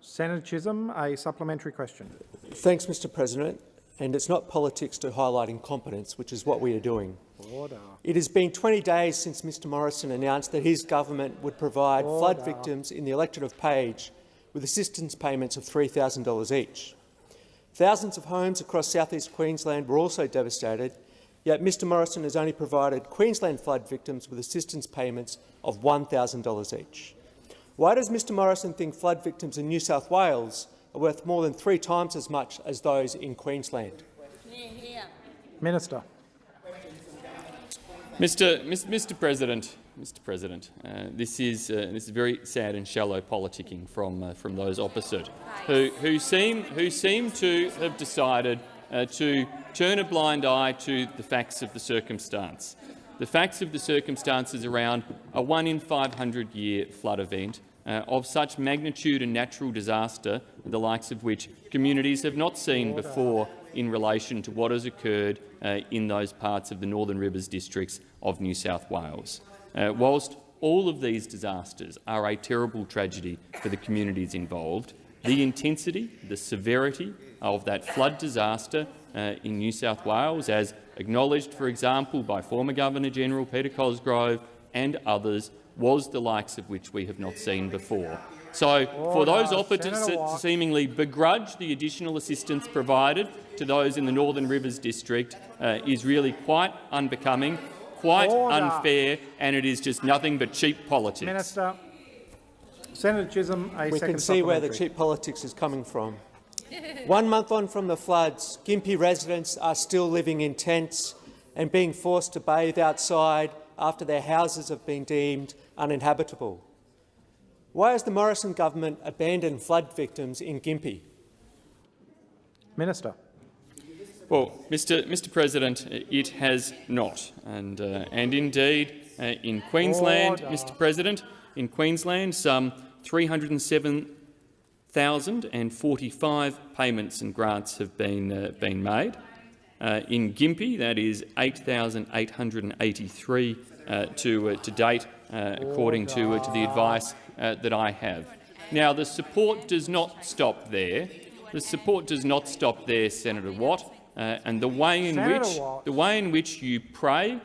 Senator Chisholm, a supplementary question. Thanks, Mr President. And it's not politics to highlight incompetence, which is what we are doing. Order. It has been 20 days since Mr Morrison announced that his government would provide flood victims in the electorate of Page with assistance payments of $3,000 each. Thousands of homes across southeast Queensland were also devastated, yet Mr Morrison has only provided Queensland flood victims with assistance payments of $1,000 each. Why does Mr Morrison think flood victims in New South Wales are worth more than three times as much as those in Queensland? Minister. Mr. Mr. President, Mr. President, uh, this is uh, this is very sad and shallow politicking from uh, from those opposite, who who seem who seem to have decided uh, to turn a blind eye to the facts of the circumstance. the facts of the circumstances around a one in 500 year flood event uh, of such magnitude and natural disaster, the likes of which communities have not seen before in relation to what has occurred uh, in those parts of the Northern Rivers districts of New South Wales. Uh, whilst all of these disasters are a terrible tragedy for the communities involved, the intensity, the severity of that flood disaster uh, in New South Wales, as acknowledged, for example, by former Governor-General Peter Cosgrove and others, was the likes of which we have not seen before. So, for those offered to, to seemingly begrudge the additional assistance provided to those in the Northern Rivers district uh, is really quite unbecoming, quite Order. unfair, and it is just nothing but cheap politics. Minister. Senator Chisholm, a We can see where the cheap politics is coming from. One month on from the floods, Gympie residents are still living in tents and being forced to bathe outside after their houses have been deemed uninhabitable. Why has the Morrison government abandoned flood victims in Gympie? Minister. Well, Mr. Mr. President, it has not, and uh, and indeed, uh, in Queensland, Order. Mr. President, in Queensland, some 307,045 payments and grants have been uh, been made. Uh, in Gympie, that is 8,883 uh, to uh, to date, uh, according to uh, to the advice uh, that I have. Now, the support does not stop there. The support does not stop there, Senator Watt, uh, and the way in Senator which Watt. the way in which you prey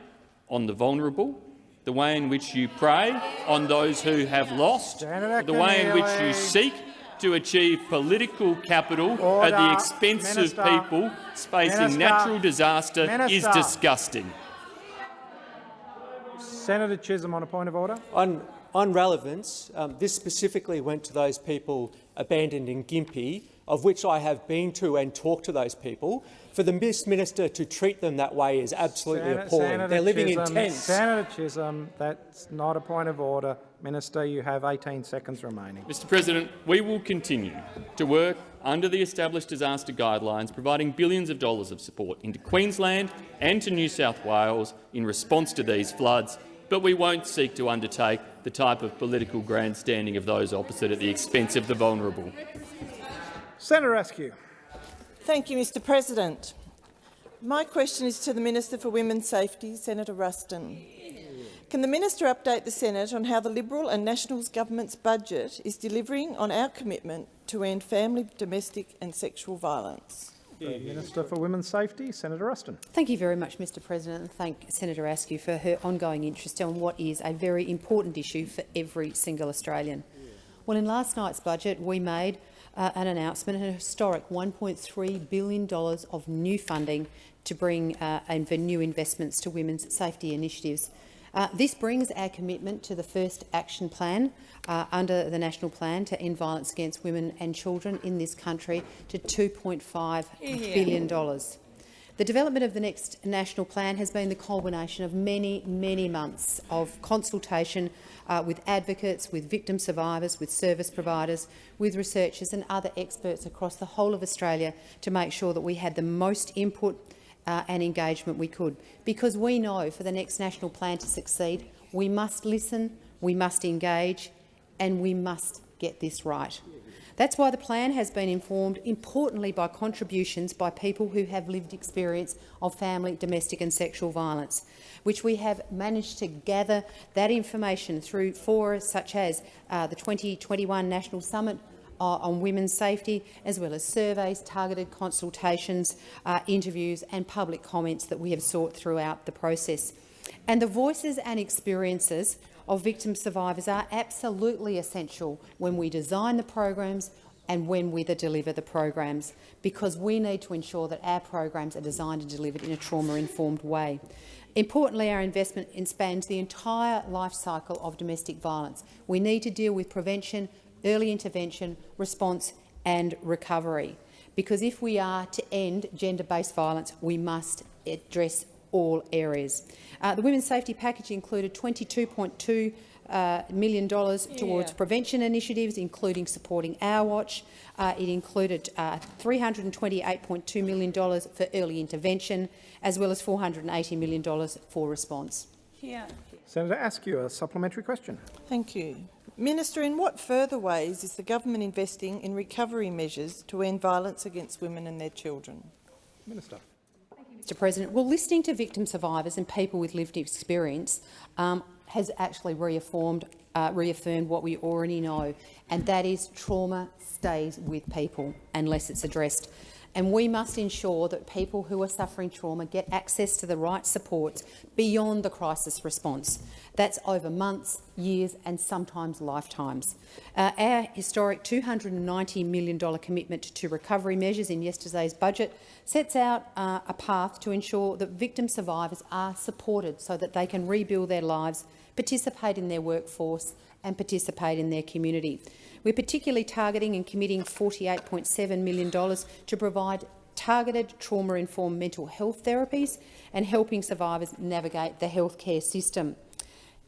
on the vulnerable, the way in which you prey on those who have lost, Senator the way in which you seek to achieve political capital at the expense Minister. of people facing Minister. natural disaster is disgusting. Senator Chisholm on a point of order. On, on relevance, um, this specifically went to those people abandoned in Gympie, of which I have been to and talked to those people. For the Miss Minister to treat them that way is absolutely Sen- appalling. Senator They're living Chisholm, in tents. Senator Chisholm, that's not a point of order. Minister, you have 18 seconds remaining. Mr President, we will continue to work under the established disaster guidelines, providing billions of dollars of support into Queensland and to New South Wales in response to these floods, but we won't seek to undertake the type of political grandstanding of those opposite at the expense of the vulnerable. Senator Askew. Thank you, Mr President. My question is to the Minister for Women's Safety, Senator Ruston. Can the minister update the Senate on how the Liberal and Nationals government's budget is delivering on our commitment to end family, domestic and sexual violence? The Minister for Women's Safety, Senator Ruston. Thank you very much, Mr President, and thank Senator Askew for her ongoing interest on what is a very important issue for every single Australian. Well, in last night's budget, we made uh, an announcement, an historic $1.3 billion of new funding to bring uh, and for new investments to women's safety initiatives. Uh, this brings our commitment to the first action plan uh, under the national plan to end violence against women and children in this country to $2.5 billion. The development of the next national plan has been the culmination of many, many months of consultation uh, with advocates, with victim survivors, with service providers, with researchers and other experts across the whole of Australia to make sure that we had the most input uh, and engagement we could. Because we know for the next national plan to succeed, we must listen, we must engage and we must get this right. That's why the plan has been informed, importantly, by contributions by people who have lived experience of family, domestic and sexual violence, which we have managed to gather that information through forums such as uh, the 2021 National Summit on women's safety, as well as surveys, targeted consultations, uh, interviews and public comments that we have sought throughout the process. And the voices and experiences of victim survivors are absolutely essential when we design the programs and when we deliver the programs, because we need to ensure that our programs are designed and delivered in a trauma-informed way. Importantly, our investment spans the entire life cycle of domestic violence. We need to deal with prevention, early intervention, response and recovery, because if we are to end gender-based violence, we must address all areas. Uh, the Women's Safety Package included $22.2 uh, million dollars towards Yeah. prevention initiatives, including supporting Our Watch. Uh, it included uh, $328.2 million for early intervention, as well as $480 million for response. Senator Askew, a supplementary question. Thank you. Minister, in what further ways is the government investing in recovery measures to end violence against women and their children? Minister. Mr President, well, listening to victim survivors and people with lived experience um, has actually reaffirmed, uh, reaffirmed what we already know, and that is trauma stays with people unless it's addressed. And we must ensure that people who are suffering trauma get access to the right supports beyond the crisis response. That's over months, years and sometimes lifetimes. Uh, our historic $290 million commitment to recovery measures in yesterday's budget sets out uh, a path to ensure that victim survivors are supported so that they can rebuild their lives, participate in their workforce and participate in their community. We're particularly targeting and committing $48.7 million to provide targeted trauma-informed mental health therapies and helping survivors navigate the healthcare system.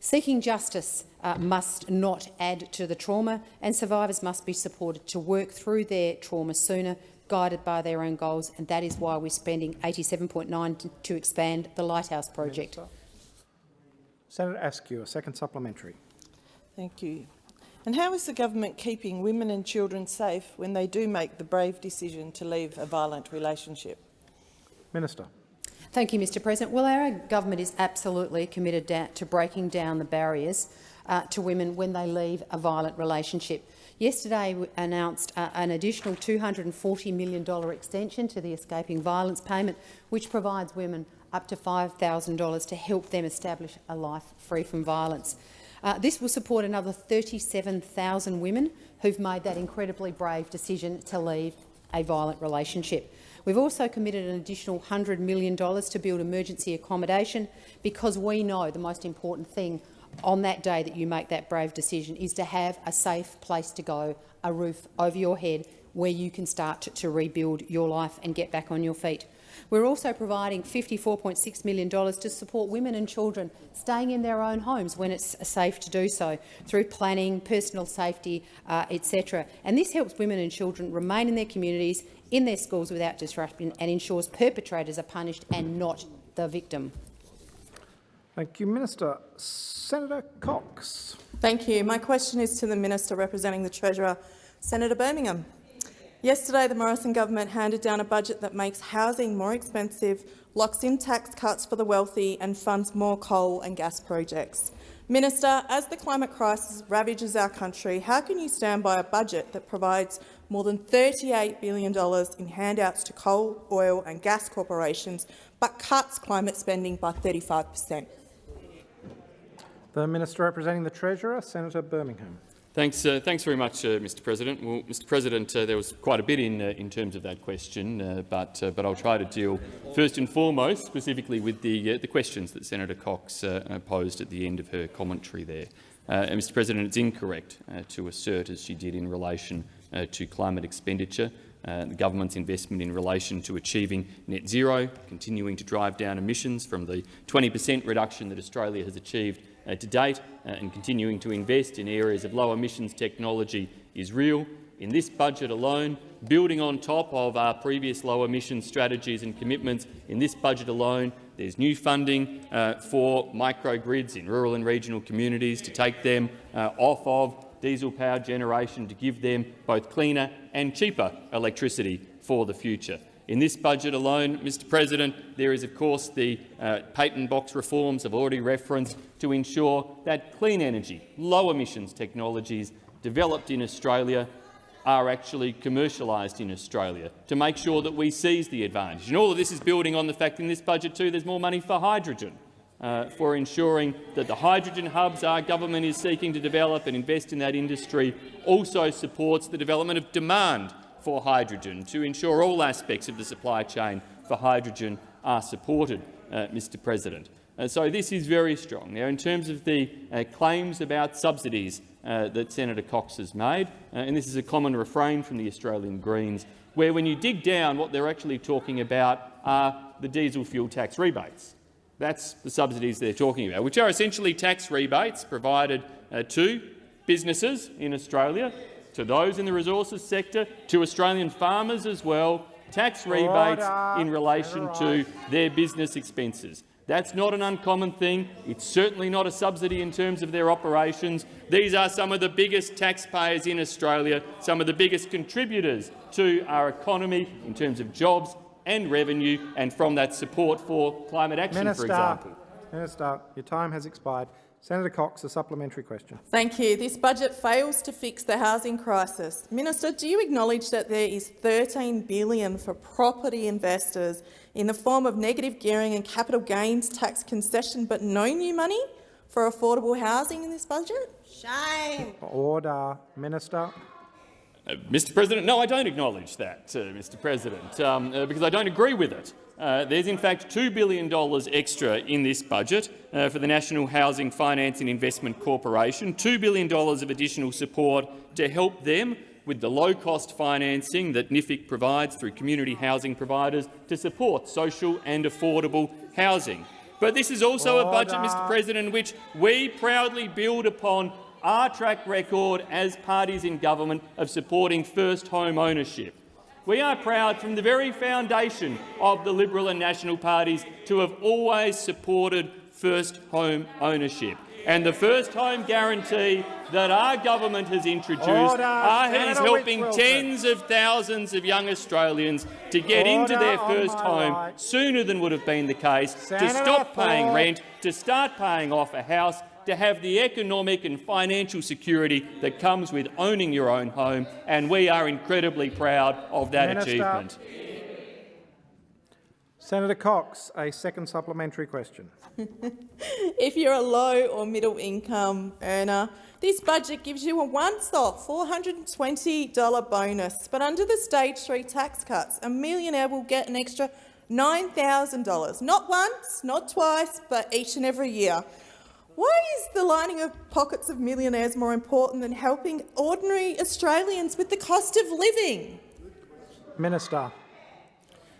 Seeking justice uh, must not add to the trauma and survivors must be supported to work through their trauma sooner, guided by their own goals, and that is why we're spending 87.9 to expand the Lighthouse project. Senator Askew, a second supplementary. Thank you. And how is the government keeping women and children safe when they do make the brave decision to leave a violent relationship? Minister. Thank you, Mr President. Well, our government is absolutely committed to breaking down the barriers uh, to women when they leave a violent relationship. Yesterday we announced uh, an additional $240 million extension to the Escaping Violence payment, which provides women up to $5,000 to help them establish a life free from violence. Uh, this will support another 37,000 women who've made that incredibly brave decision to leave a violent relationship. We've also committed an additional $100 million to build emergency accommodation because we know the most important thing on that day that you make that brave decision is to have a safe place to go, a roof over your head where you can start to, to rebuild your life and get back on your feet. We're also providing $54.6 million to support women and children staying in their own homes when it's safe to do so, through planning, personal safety, uh, etc. And this helps women and children remain in their communities, in their schools without disruption and ensures perpetrators are punished and not the victim. Thank you, Minister. Senator Cox. Thank you. My question is to the Minister representing the Treasurer, Senator Birmingham. Yesterday, the Morrison government handed down a budget that makes housing more expensive, locks in tax cuts for the wealthy and funds more coal and gas projects. Minister, as the climate crisis ravages our country, how can you stand by a budget that provides more than $38 billion in handouts to coal, oil and gas corporations, but cuts climate spending by 35 per cent? The Minister representing the Treasurer, Senator Birmingham. Thanks, uh, thanks very much, uh, Mr. President. Well, Mr. President, uh, there was quite a bit in, uh, in terms of that question, uh, but, uh, but I'll try to deal first and foremost specifically with the, the questions that Senator Cox posed at the end of her commentary there. Mr. President, it's incorrect to assert, as she did in relation to climate expenditure, the government's investment in relation to achieving net zero, continuing to drive down emissions from the 20 per cent reduction that Australia has achieved uh, to date uh, and continuing to invest in areas of low emissions technology is real. In this budget alone, building on top of our previous low emissions strategies and commitments, in this budget alone, there's new funding uh, for microgrids in rural and regional communities to take them uh, off of diesel power generation to give them both cleaner and cheaper electricity for the future. In this budget alone, Mr President, there is of course the uh, patent box reforms I've already referenced to ensure that clean energy, low emissions technologies developed in Australia are actually commercialised in Australia, to make sure that we seize the advantage. And all of this is building on the fact in this budget too there's more money for hydrogen, uh, for ensuring that the hydrogen hubs our government is seeking to develop and invest in that industry also supports the development of demand for hydrogen to ensure all aspects of the supply chain for hydrogen are supported, uh, Mr President. Uh, so this is very strong. Now, in terms of the uh, claims about subsidies uh, that Senator Cox has made, uh, and this is a common refrain from the Australian Greens, where when you dig down, what they're actually talking about are the diesel fuel tax rebates. That's the subsidies they're talking about, which are essentially tax rebates provided uh, to businesses in Australia to those in the resources sector, to Australian farmers as well, tax rebates in relation to their business expenses. That's not an uncommon thing. It's certainly not a subsidy in terms of their operations. These are some of the biggest taxpayers in Australia, some of the biggest contributors to our economy in terms of jobs and revenue, and from that support for climate action, Minister, for example. Minister, your time has expired. Senator Cox, a supplementary question. Thank you. This budget fails to fix the housing crisis. Minister, do you acknowledge that there is 13 billion for property investors in the form of negative gearing and capital gains tax concession, but no new money for affordable housing in this budget? Shame. Order. Minister. Uh, Mr President, no, I don't acknowledge that, uh, Mr President, um, uh, because I don't agree with it. Uh, there's in fact $2 billion extra in this budget uh, for the National Housing Finance and Investment Corporation, $2 billion of additional support to help them with the low-cost financing that NHFIC provides through community housing providers to support social and affordable housing. But this is also Order. a budget, Mr President, in which we proudly build upon our track record as parties in government of supporting first home ownership. We are proud from the very foundation of the Liberal and National parties to have always supported first home ownership. And the first home guarantee that our government has introduced Order. is Senator helping tens of thousands of young Australians to get into their first home right. sooner than would have been the case, to stop paying rent, to start paying off a house, to have the economic and financial security that comes with owning your own home, and we are incredibly proud of that Minister. achievement. Senator Cox, a second supplementary question. If you're a low or middle income earner, this budget gives you a once-off $420 bonus. But under the stage three tax cuts, a millionaire will get an extra $9,000, not once, not twice, but each and every year. Why is the lining of pockets of millionaires more important than helping ordinary Australians with the cost of living? Minister.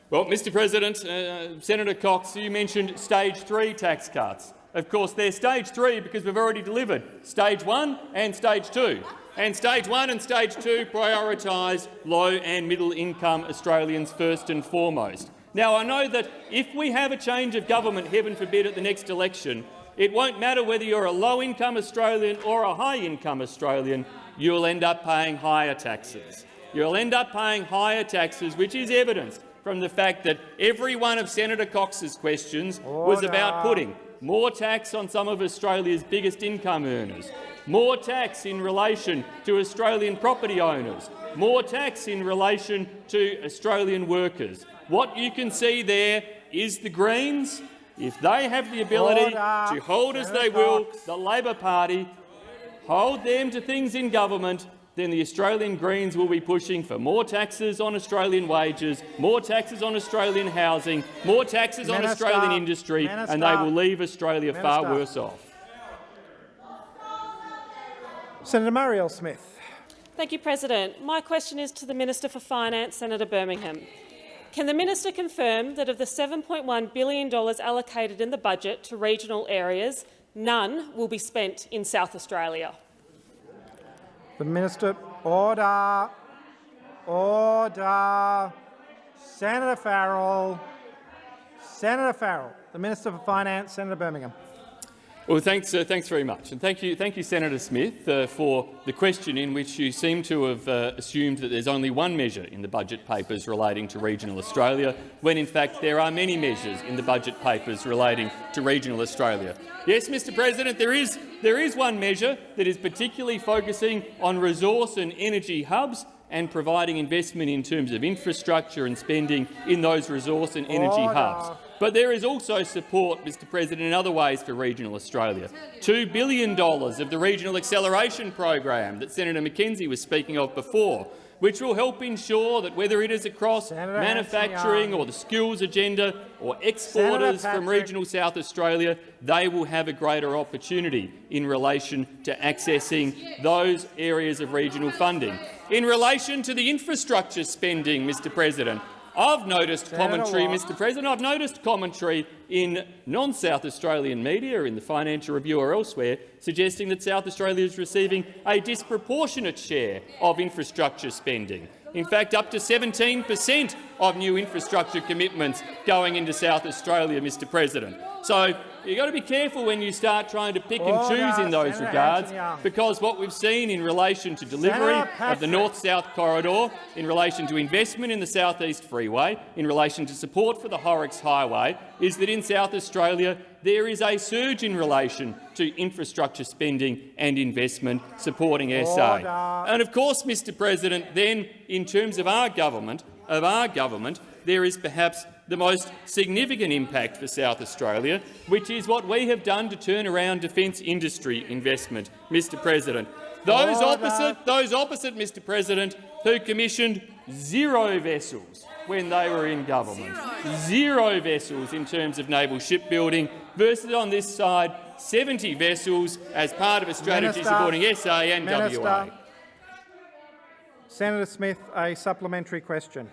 Well, Mr President, uh, Senator Cox, you mentioned stage three tax cuts. Of course, they're stage three because we've already delivered stage one and stage two. And stage one and stage two prioritise low and middle income Australians first and foremost. Now, I know that if we have a change of government, heaven forbid, at the next election, it won't matter whether you're a low-income Australian or a high-income Australian, you'll end up paying higher taxes. You'll end up paying higher taxes, which is evidenced from the fact that every one of Senator Cox's questions was about putting more tax on some of Australia's biggest income earners, more tax in relation to Australian property owners, more tax in relation to Australian workers. What you can see there is the Greens, if they have the ability Order. to hold as they will the Labor Party, hold them to things in government, then the Australian Greens will be pushing for more taxes on Australian wages, more taxes on Australian housing, more taxes on Australian industry, and they will leave Australia far worse off. Senator Marielle Smith. Thank you, President. My question is to the Minister for Finance, Senator Birmingham. Can the minister confirm that of the $7.1 billion allocated in the budget to regional areas, none will be spent in South Australia? The Minister. Order. Order. Senator Farrell. Senator Farrell. The Minister for Finance, Senator Birmingham. Well, thanks, uh, thanks very much, and thank you, thank you, Senator Smith, uh, for the question in which you seem to have uh, assumed that there's only one measure in the budget papers relating to regional Australia, when in fact there are many measures in the budget papers relating to regional Australia. Yes, Mr President, there is, there is one measure that is particularly focusing on resource and energy hubs and providing investment in terms of infrastructure and spending in those resource and energy hubs. But there is also support, Mr President, in other ways for regional Australia. $2 billion of the Regional Acceleration Program that Senator McKenzie was speaking of before, which will help ensure that whether it is across Senator manufacturing or the skills agenda or exporters from regional South Australia, they will have a greater opportunity in relation to accessing those areas of regional funding. In relation to the infrastructure spending, Mr President, I've noticed Senator commentary. Mr President, I've noticed commentary in non-South Australian media, in the Financial Review or elsewhere, suggesting that South Australia is receiving a disproportionate share of infrastructure spending. In fact, up to 17 per cent of new infrastructure commitments going into South Australia, Mr President. So you've got to be careful when you start trying to pick and oh, choose in those Senator regards, because what we've seen in relation to delivery of the North-South corridor, in relation to investment in the South East Freeway, in relation to support for the Horrocks Highway, is that in South Australia there is a surge in relation to infrastructure spending and investment supporting SA. Order. Uh, and of course, Mr President, then in terms of our government, of our government, there is perhaps the most significant impact for South Australia, which is what we have done to turn around defence industry investment, Mr President. Those Order. opposite, those opposite, Mr President, who commissioned zero vessels when they were in government. Zero vessels in terms of naval shipbuilding versus on this side 70 vessels as part of a strategy Minister. supporting SA and Minister. WA. Senator Smith, a supplementary question.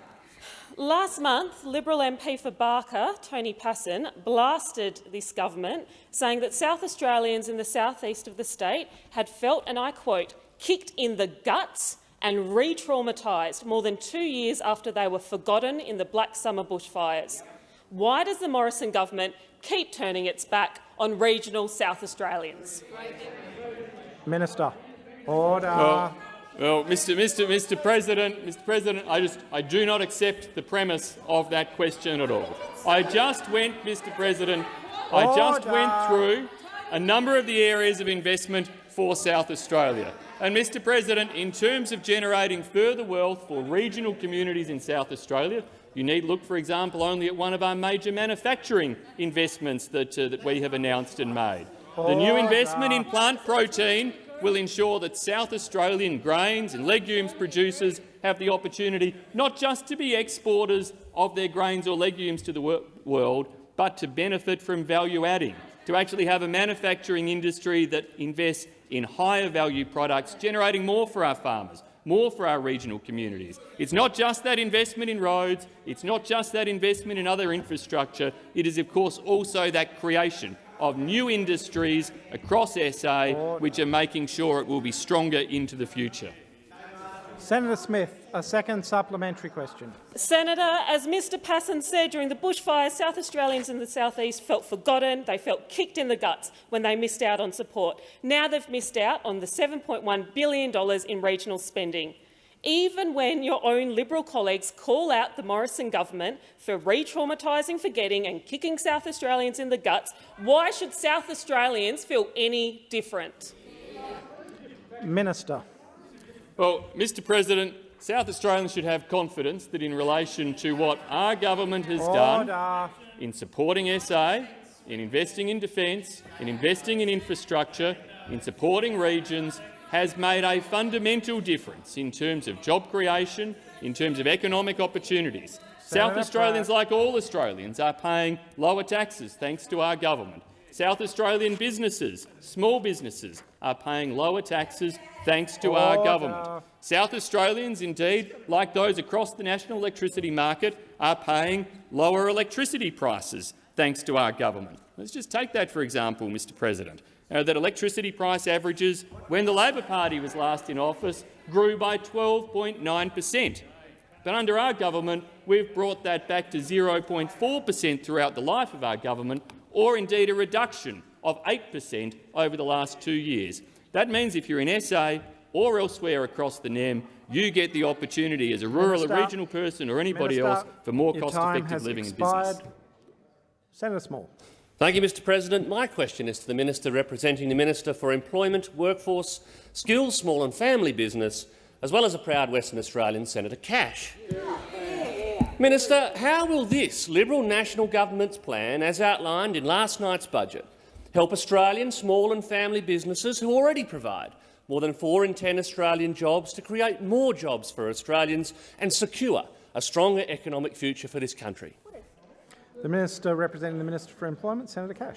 Last month, Liberal MP for Barker, Tony Pasin, blasted this government, saying that South Australians in the southeast of the state had felt, and I quote, kicked in the guts and re-traumatised more than two years after they were forgotten in the Black Summer bushfires. Why does the Morrison government keep turning its back on regional South Australians? Minister. Order. Well, well, Mr. Mr. Mr. President, Mr. President, I just I do not accept the premise of that question at all. I just went, Mr. President, I just went through a number of the areas of investment for South Australia. And, Mr. President, in terms of generating further wealth for regional communities in South Australia, you need look, for example, only at one of our major manufacturing investments that, uh, that we have announced and made. The new investment in plant protein will ensure that South Australian grains and legumes producers have the opportunity not just to be exporters of their grains or legumes to the wor world, but to benefit from value adding, to actually have a manufacturing industry that invests in higher value products, generating more for our farmers, more for our regional communities. It's not just that investment in roads, it's not just that investment in other infrastructure, it is of course also that creation of new industries across SA which are making sure it will be stronger into the future. Senator Smith, a second supplementary question. Senator, as Mr Pasin said, during the bushfires, South Australians in the southeast felt forgotten, they felt kicked in the guts when they missed out on support. Now they've missed out on the $7.1 billion in regional spending. Even when your own Liberal colleagues call out the Morrison government for re-traumatising, forgetting and kicking South Australians in the guts, why should South Australians feel any different? Minister. Well, Mr President, South Australians should have confidence that in relation to what our government has done in supporting SA, in investing in defence, in investing in infrastructure, in supporting regions, has made a fundamental difference in terms of job creation, in terms of economic opportunities. South Australians, Pratt. like all Australians, are paying lower taxes thanks to our government. South Australian businesses, small businesses, are paying lower taxes thanks to our government. South Australians, indeed, like those across the national electricity market, are paying lower electricity prices thanks to our government. Let's just take that for example, Mr President. Uh, that electricity price averages, when the Labor Party was last in office, grew by 12.9 per cent. But under our government, we've brought that back to 0.4 per cent throughout the life of our government, or indeed a reduction of 8 per cent over the last two years. That means if you're in SA or elsewhere across the NEM, you get the opportunity as a rural Minister. or regional person or anybody Minister, else for more cost-effective living and expired. business. Senator Small. Thank you, Mr President. My question is to the Minister representing the Minister for Employment, Workforce, Skills, Small and Family Business, as well as a proud Western Australian, Senator Cash. Minister, how will this Liberal National Government's plan, as outlined in last night's budget, help Australian small and family businesses who already provide more than 4 in 10 Australian jobs to create more jobs for Australians and secure a stronger economic future for this country? The Minister representing the Minister for Employment, Senator Cash.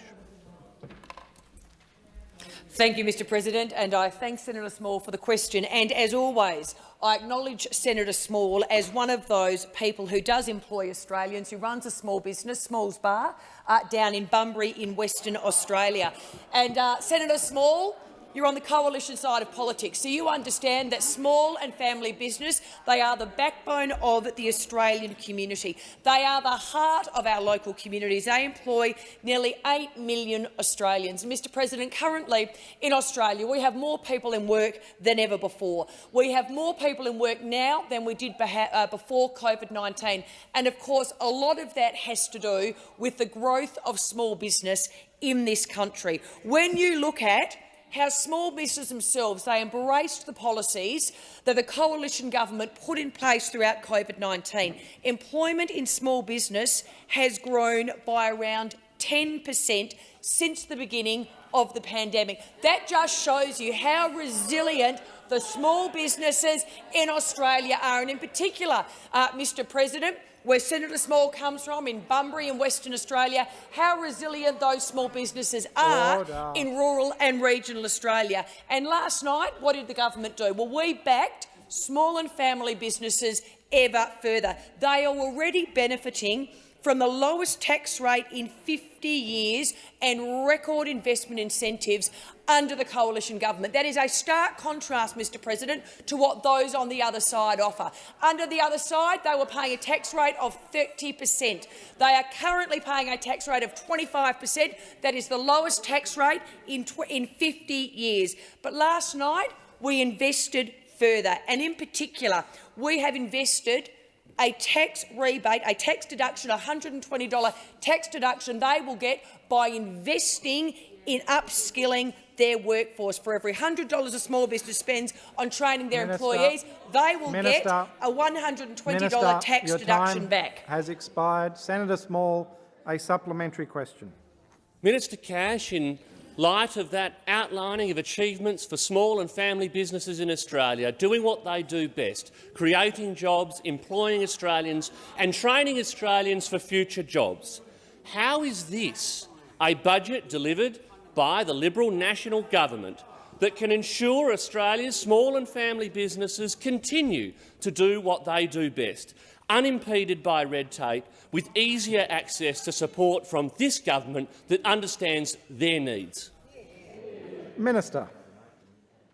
Thank you, Mr President, and I thank Senator Small for the question. And as always, I acknowledge Senator Small as one of those people who does employ Australians, who runs a small business, Small's Bar, uh, down in Bunbury in Western Australia. And uh, Senator Small, you're on the coalition side of politics, so you understand that small and family business, they are the backbone of the Australian community. They are the heart of our local communities. They employ nearly 8 million Australians. Mr President, currently in Australia we have more people in work than ever before. We have more people in work now than we did uh, before COVID-19. And, of course, a lot of that has to do with the growth of small business in this country. When you look at how small businesses themselves they embraced the policies that the coalition government put in place throughout COVID-19. Employment in small business has grown by around 10 per cent since the beginning of the pandemic. That just shows you how resilient the small businesses in Australia are, and in particular, uh, Mr President, where Senator Small comes from, in Bunbury in Western Australia, how resilient those small businesses are Order. in rural and regional Australia. And last night, what did the government do? Well, we backed small and family businesses ever further. They are already benefiting from the lowest tax rate in 50 years and record investment incentives under the coalition government. That is a stark contrast, Mr President, to what those on the other side offer. Under the other side, they were paying a tax rate of 30 per cent. They are currently paying a tax rate of 25 per cent. That is the lowest tax rate in, in 50 years. But last night, we invested further, and in particular, we have invested a tax rebate, a tax deduction, a $120 tax deduction they will get by investing in upskilling their workforce. For every $100 a small business spends on training their Minister, employees, they will Minister, get a $120 Minister, tax deduction back. has expired. Senator Small, a supplementary question. Minister Cash, in light of that outlining of achievements for small and family businesses in Australia, doing what they do best, creating jobs, employing Australians and training Australians for future jobs. How is this a budget delivered by the Liberal National Government that can ensure Australia's small and family businesses continue to do what they do best, unimpeded by red tape, with easier access to support from this government that understands their needs? Minister.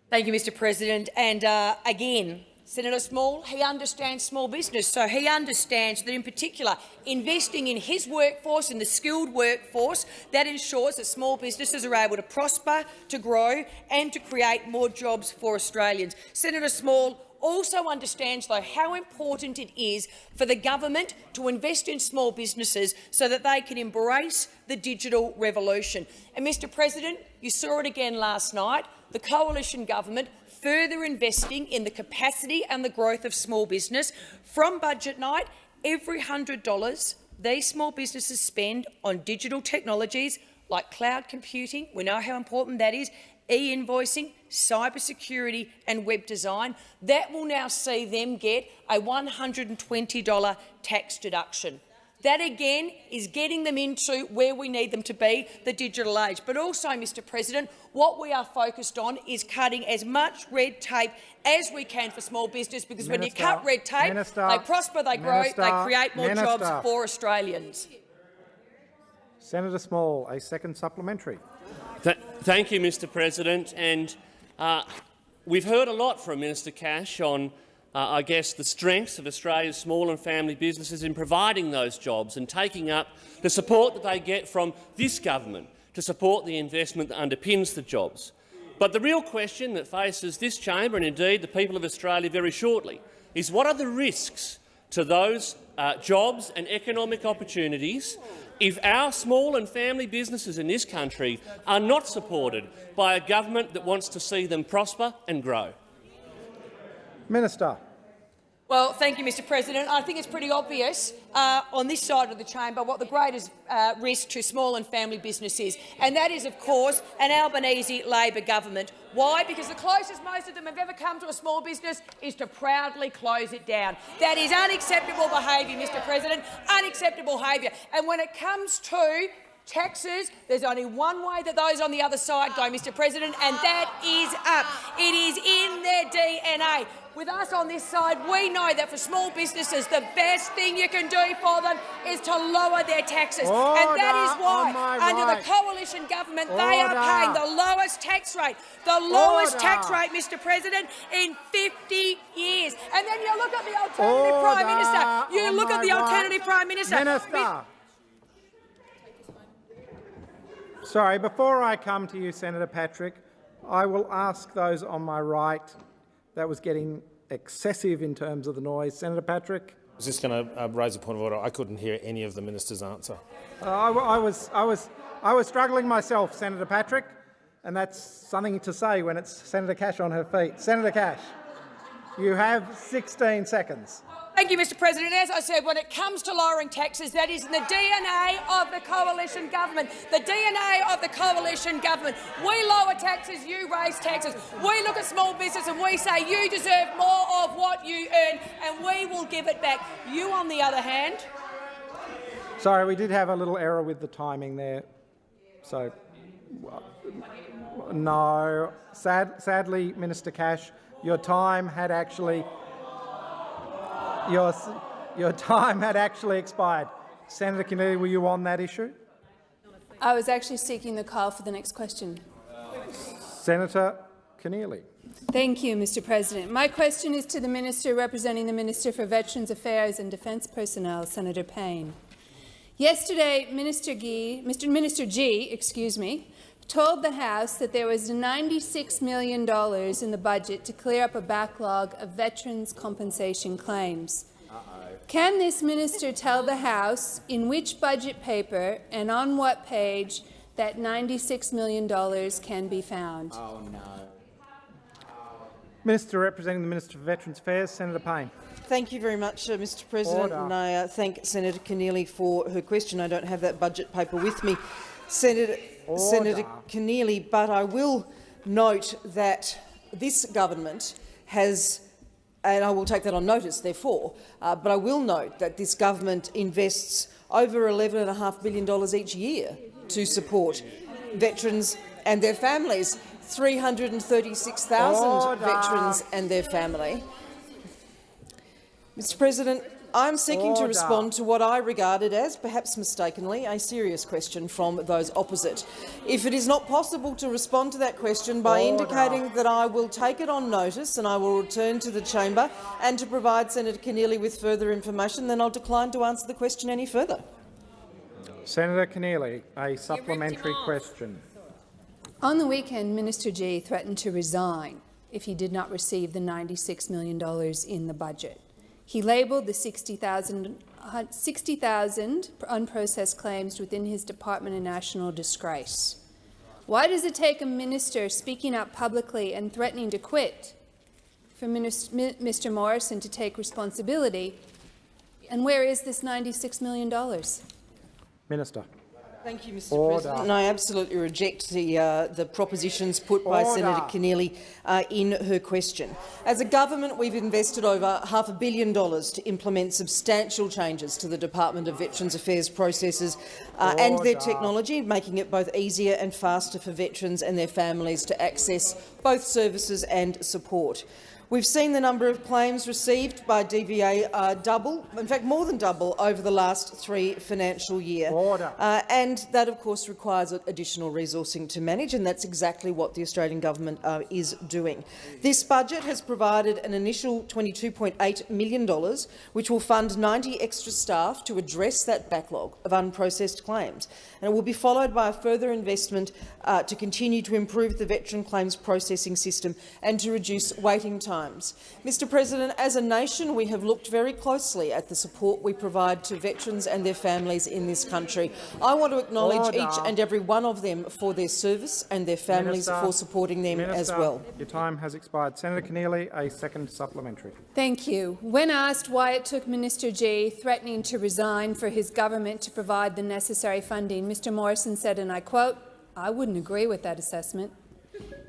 Thank you, Mr President. And uh, again, Senator Small, he understands small business, so he understands that in particular investing in his workforce, in the skilled workforce, that ensures that small businesses are able to prosper, to grow and to create more jobs for Australians. Senator Small also understands, though, how important it is for the government to invest in small businesses so that they can embrace the digital revolution. And, Mr President, you saw it again last night. The coalition government further investing in the capacity and the growth of small business. From budget night, every $100 these small businesses spend on digital technologies like cloud computing, we know how important that is, e-invoicing, cybersecurity and web design, that will now see them get a $120 tax deduction. That again is getting them into where we need them to be, the digital age. But also, Mr President, what we are focused on is cutting as much red tape as we can for small business, because Minister, when you cut red tape, Minister, they prosper, they grow, they create more jobs for Australians. Senator Small, a second supplementary. Th thank you, Mr President. And uh, we've heard a lot from Minister Cash on uh, I guess, the strengths of Australia's small and family businesses in providing those jobs and taking up the support that they get from this government to support the investment that underpins the jobs. But the real question that faces this chamber and indeed the people of Australia very shortly is what are the risks to those uh, jobs and economic opportunities if our small and family businesses in this country are not supported by a government that wants to see them prosper and grow? Minister. Well, thank you, Mr President. I think it's pretty obvious uh, on this side of the chamber what the greatest uh, risk to small and family business is, and that is, of course, an Albanese Labor government. Why? Because the closest most of them have ever come to a small business is to proudly close it down. That is unacceptable behaviour, Mr President, unacceptable behaviour. And when it comes to taxes, there's only one way that those on the other side go, Mr President, and that is up. It is in their DNA. With us on this side, we know that for small businesses, the best thing you can do for them is to lower their taxes. and that is why, under right. the coalition government, they are paying the lowest tax rate, the lowest tax rate, Mr President, in 50 years. And then you look at the alternative Prime Minister. You look at the right. alternative Prime Minister. Minister. Sorry, before I come to you, Senator Patrick, I will ask those on my right. That was getting excessive in terms of the noise. Senator Patrick? I was just going to uh, raise a point of order. I couldn't hear any of the minister's answer. Uh, I, I was, I, was, I was struggling myself, Senator Patrick, and that's something to say when it's Senator Cash on her feet. Senator Cash, you have 16 seconds. Thank you, Mr President. As I said, when it comes to lowering taxes, that is in the DNA of the coalition government. The DNA of the coalition government. We lower taxes, you raise taxes. We look at small business and we say you deserve more of what you earn and we will give it back. You, on the other hand, Sorry, we did have a little error with the timing there. So, no. Sad, sadly, Minister Cash, your time had actually your, your time had actually expired. Senator Keneally, were you on that issue? I was actually seeking the call for the next question. Senator Keneally. Thank you, Mr President. My question is to the Minister representing the Minister for Veterans Affairs and Defence Personnel, Senator Payne. Yesterday, Minister Gee, Mr. Minister Gee, excuse me, told the House that there was $96 million in the budget to clear up a backlog of veterans' compensation claims. Can this minister tell the House in which budget paper and on what page that $96 million can be found? Oh, no. Minister representing the Minister for Veterans Affairs, Senator Payne. Thank you very much, uh, Mr President, Order. and I uh, thank Senator Keneally for her question. I don't have that budget paper with me, Senator, Order. Senator Keneally, but I will note that this government has and I will take that on notice, therefore, uh, but I will note that this government invests over $11.5 billion each year to support veterans and their families, 336,000 veterans and their family. Mr President, I'm seeking to respond to what I regarded as, perhaps mistakenly, a serious question from those opposite. If it is not possible to respond to that question by Order. indicating that I will take it on notice and I will return to the chamber and to provide Senator Keneally with further information, then I'll decline to answer the question any further. Senator Keneally, a supplementary question. On the weekend, Minister Gee threatened to resign if he did not receive the $96 million in the budget. He labelled the 60,000 uh, 60,000 unprocessed claims within his department a national disgrace. Why does it take a minister speaking up publicly and threatening to quit for Mr Morrison to take responsibility? And where is this $96 million? Minister. Thank you, Mr Order. President. And I absolutely reject the, uh, the propositions put by Order. Senator Keneally uh, in her question. As a government, we've invested over half a billion dollars to implement substantial changes to the Department of Veterans Affairs processes uh, and their technology, making it both easier and faster for veterans and their families to access both services and support. We've seen the number of claims received by DVA uh, double, in fact more than double, over the last three financial year. Order. Uh, and that, of course, requires additional resourcing to manage, and that's exactly what the Australian government uh, is doing. This budget has provided an initial $22.8 million, which will fund 90 extra staff to address that backlog of unprocessed claims. And it will be followed by a further investment uh, to continue to improve the veteran claims processing system and to reduce waiting times. Mr President, as a nation, we have looked very closely at the support we provide to veterans and their families in this country. I want to acknowledge Order. each and every one of them for their service and their families Minister. for supporting them as well. Your time has expired. Senator Keneally, a second supplementary. Thank you. When asked why it took Minister Gee threatening to resign for his government to provide the necessary funding, Mr Morrison said, and I quote, I wouldn't agree with that assessment.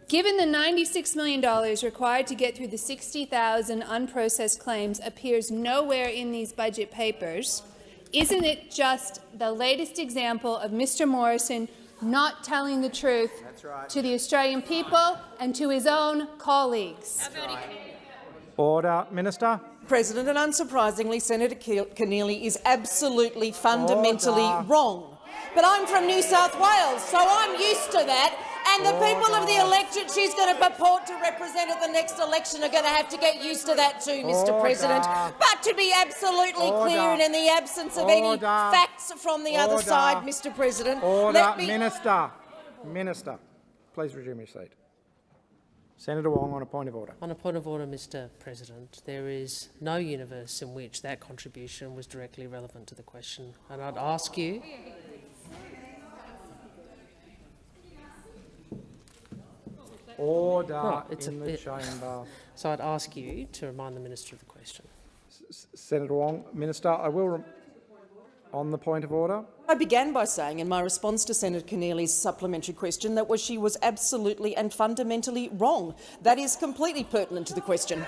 Given the $96 million required to get through the 60,000 unprocessed claims appears nowhere in these budget papers, isn't it just the latest example of Mr Morrison not telling the truth right. to the Australian people and to his own colleagues? Order. Minister. President, and unsurprisingly, Senator Ke- Keneally is absolutely fundamentally Order. wrong. But I'm from New South Wales, so I'm used to that. And the people of the electorate she's going to purport to represent at the next election are going to have to get used to that too, Mr Order. President. But to be absolutely clear and in the absence of any facts from the other side, Mr President, Order. let me Minister. Minister. Please resume your seat. Senator Wong on a point of order. On a point of order, Mr President, there is no universe in which that contribution was directly relevant to the question. And I'd ask you Order Right, it's a the bit- chamber. So I'd ask you to remind the minister of the question. S- Senator Wong, Minister, I will rem- on the point of order. I began by saying in my response to Senator Keneally's supplementary question that was she was absolutely and fundamentally wrong. That is completely pertinent to the question.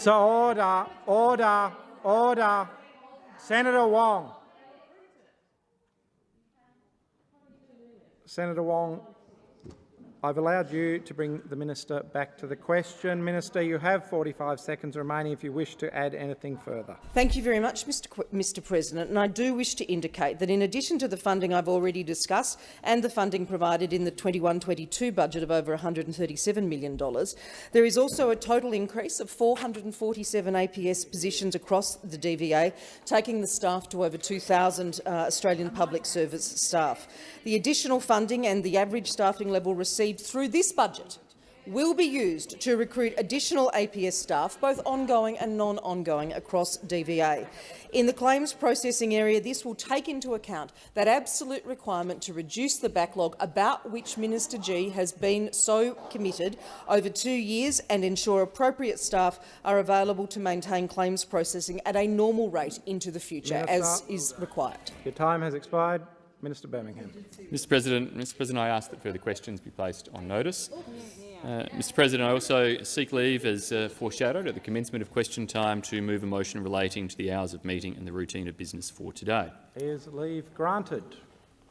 So order, order, order. Senator Wong. Senator Wong, I've allowed you to bring the minister back to the question. Minister, you have 45 seconds remaining if you wish to add anything further. Thank you very much, Mr. Qu Mr President. And I do wish to indicate that in addition to the funding I've already discussed and the funding provided in the 21-22 budget of over $137 million, there is also a total increase of 447 APS positions across the DVA, taking the staff to over 2,000 uh, Australian public service staff. The additional funding and the average staffing level received through this budget will be used to recruit additional APS staff, both ongoing and non-ongoing, across DVA. In the claims processing area, this will take into account that absolute requirement to reduce the backlog about which Minister Gee has been so committed over two years and ensure appropriate staff are available to maintain claims processing at a normal rate into the future, as is required. Your time has expired. Minister Birmingham. Mr President, Mr President, I ask that further questions be placed on notice. Uh, Mr President, I also seek leave, as uh, foreshadowed at the commencement of question time, to move a motion relating to the hours of meeting and the routine of business for today. Is leave granted?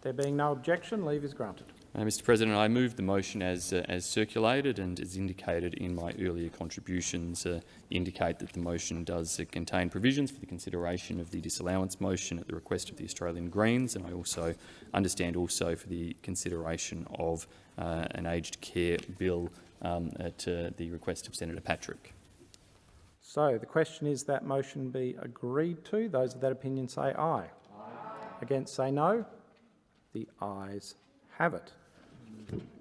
There being no objection, leave is granted. Uh, Mr President, I move the motion as, uh, as circulated and as indicated in my earlier contributions uh, indicate that the motion does uh, contain provisions for the consideration of the disallowance motion at the request of the Australian Greens, and I also understand also for the consideration of uh, an aged care bill um, at uh, the request of Senator Patrick. So the question is that motion be agreed to. Those of that opinion say aye. Against say no. The ayes have it. Amen.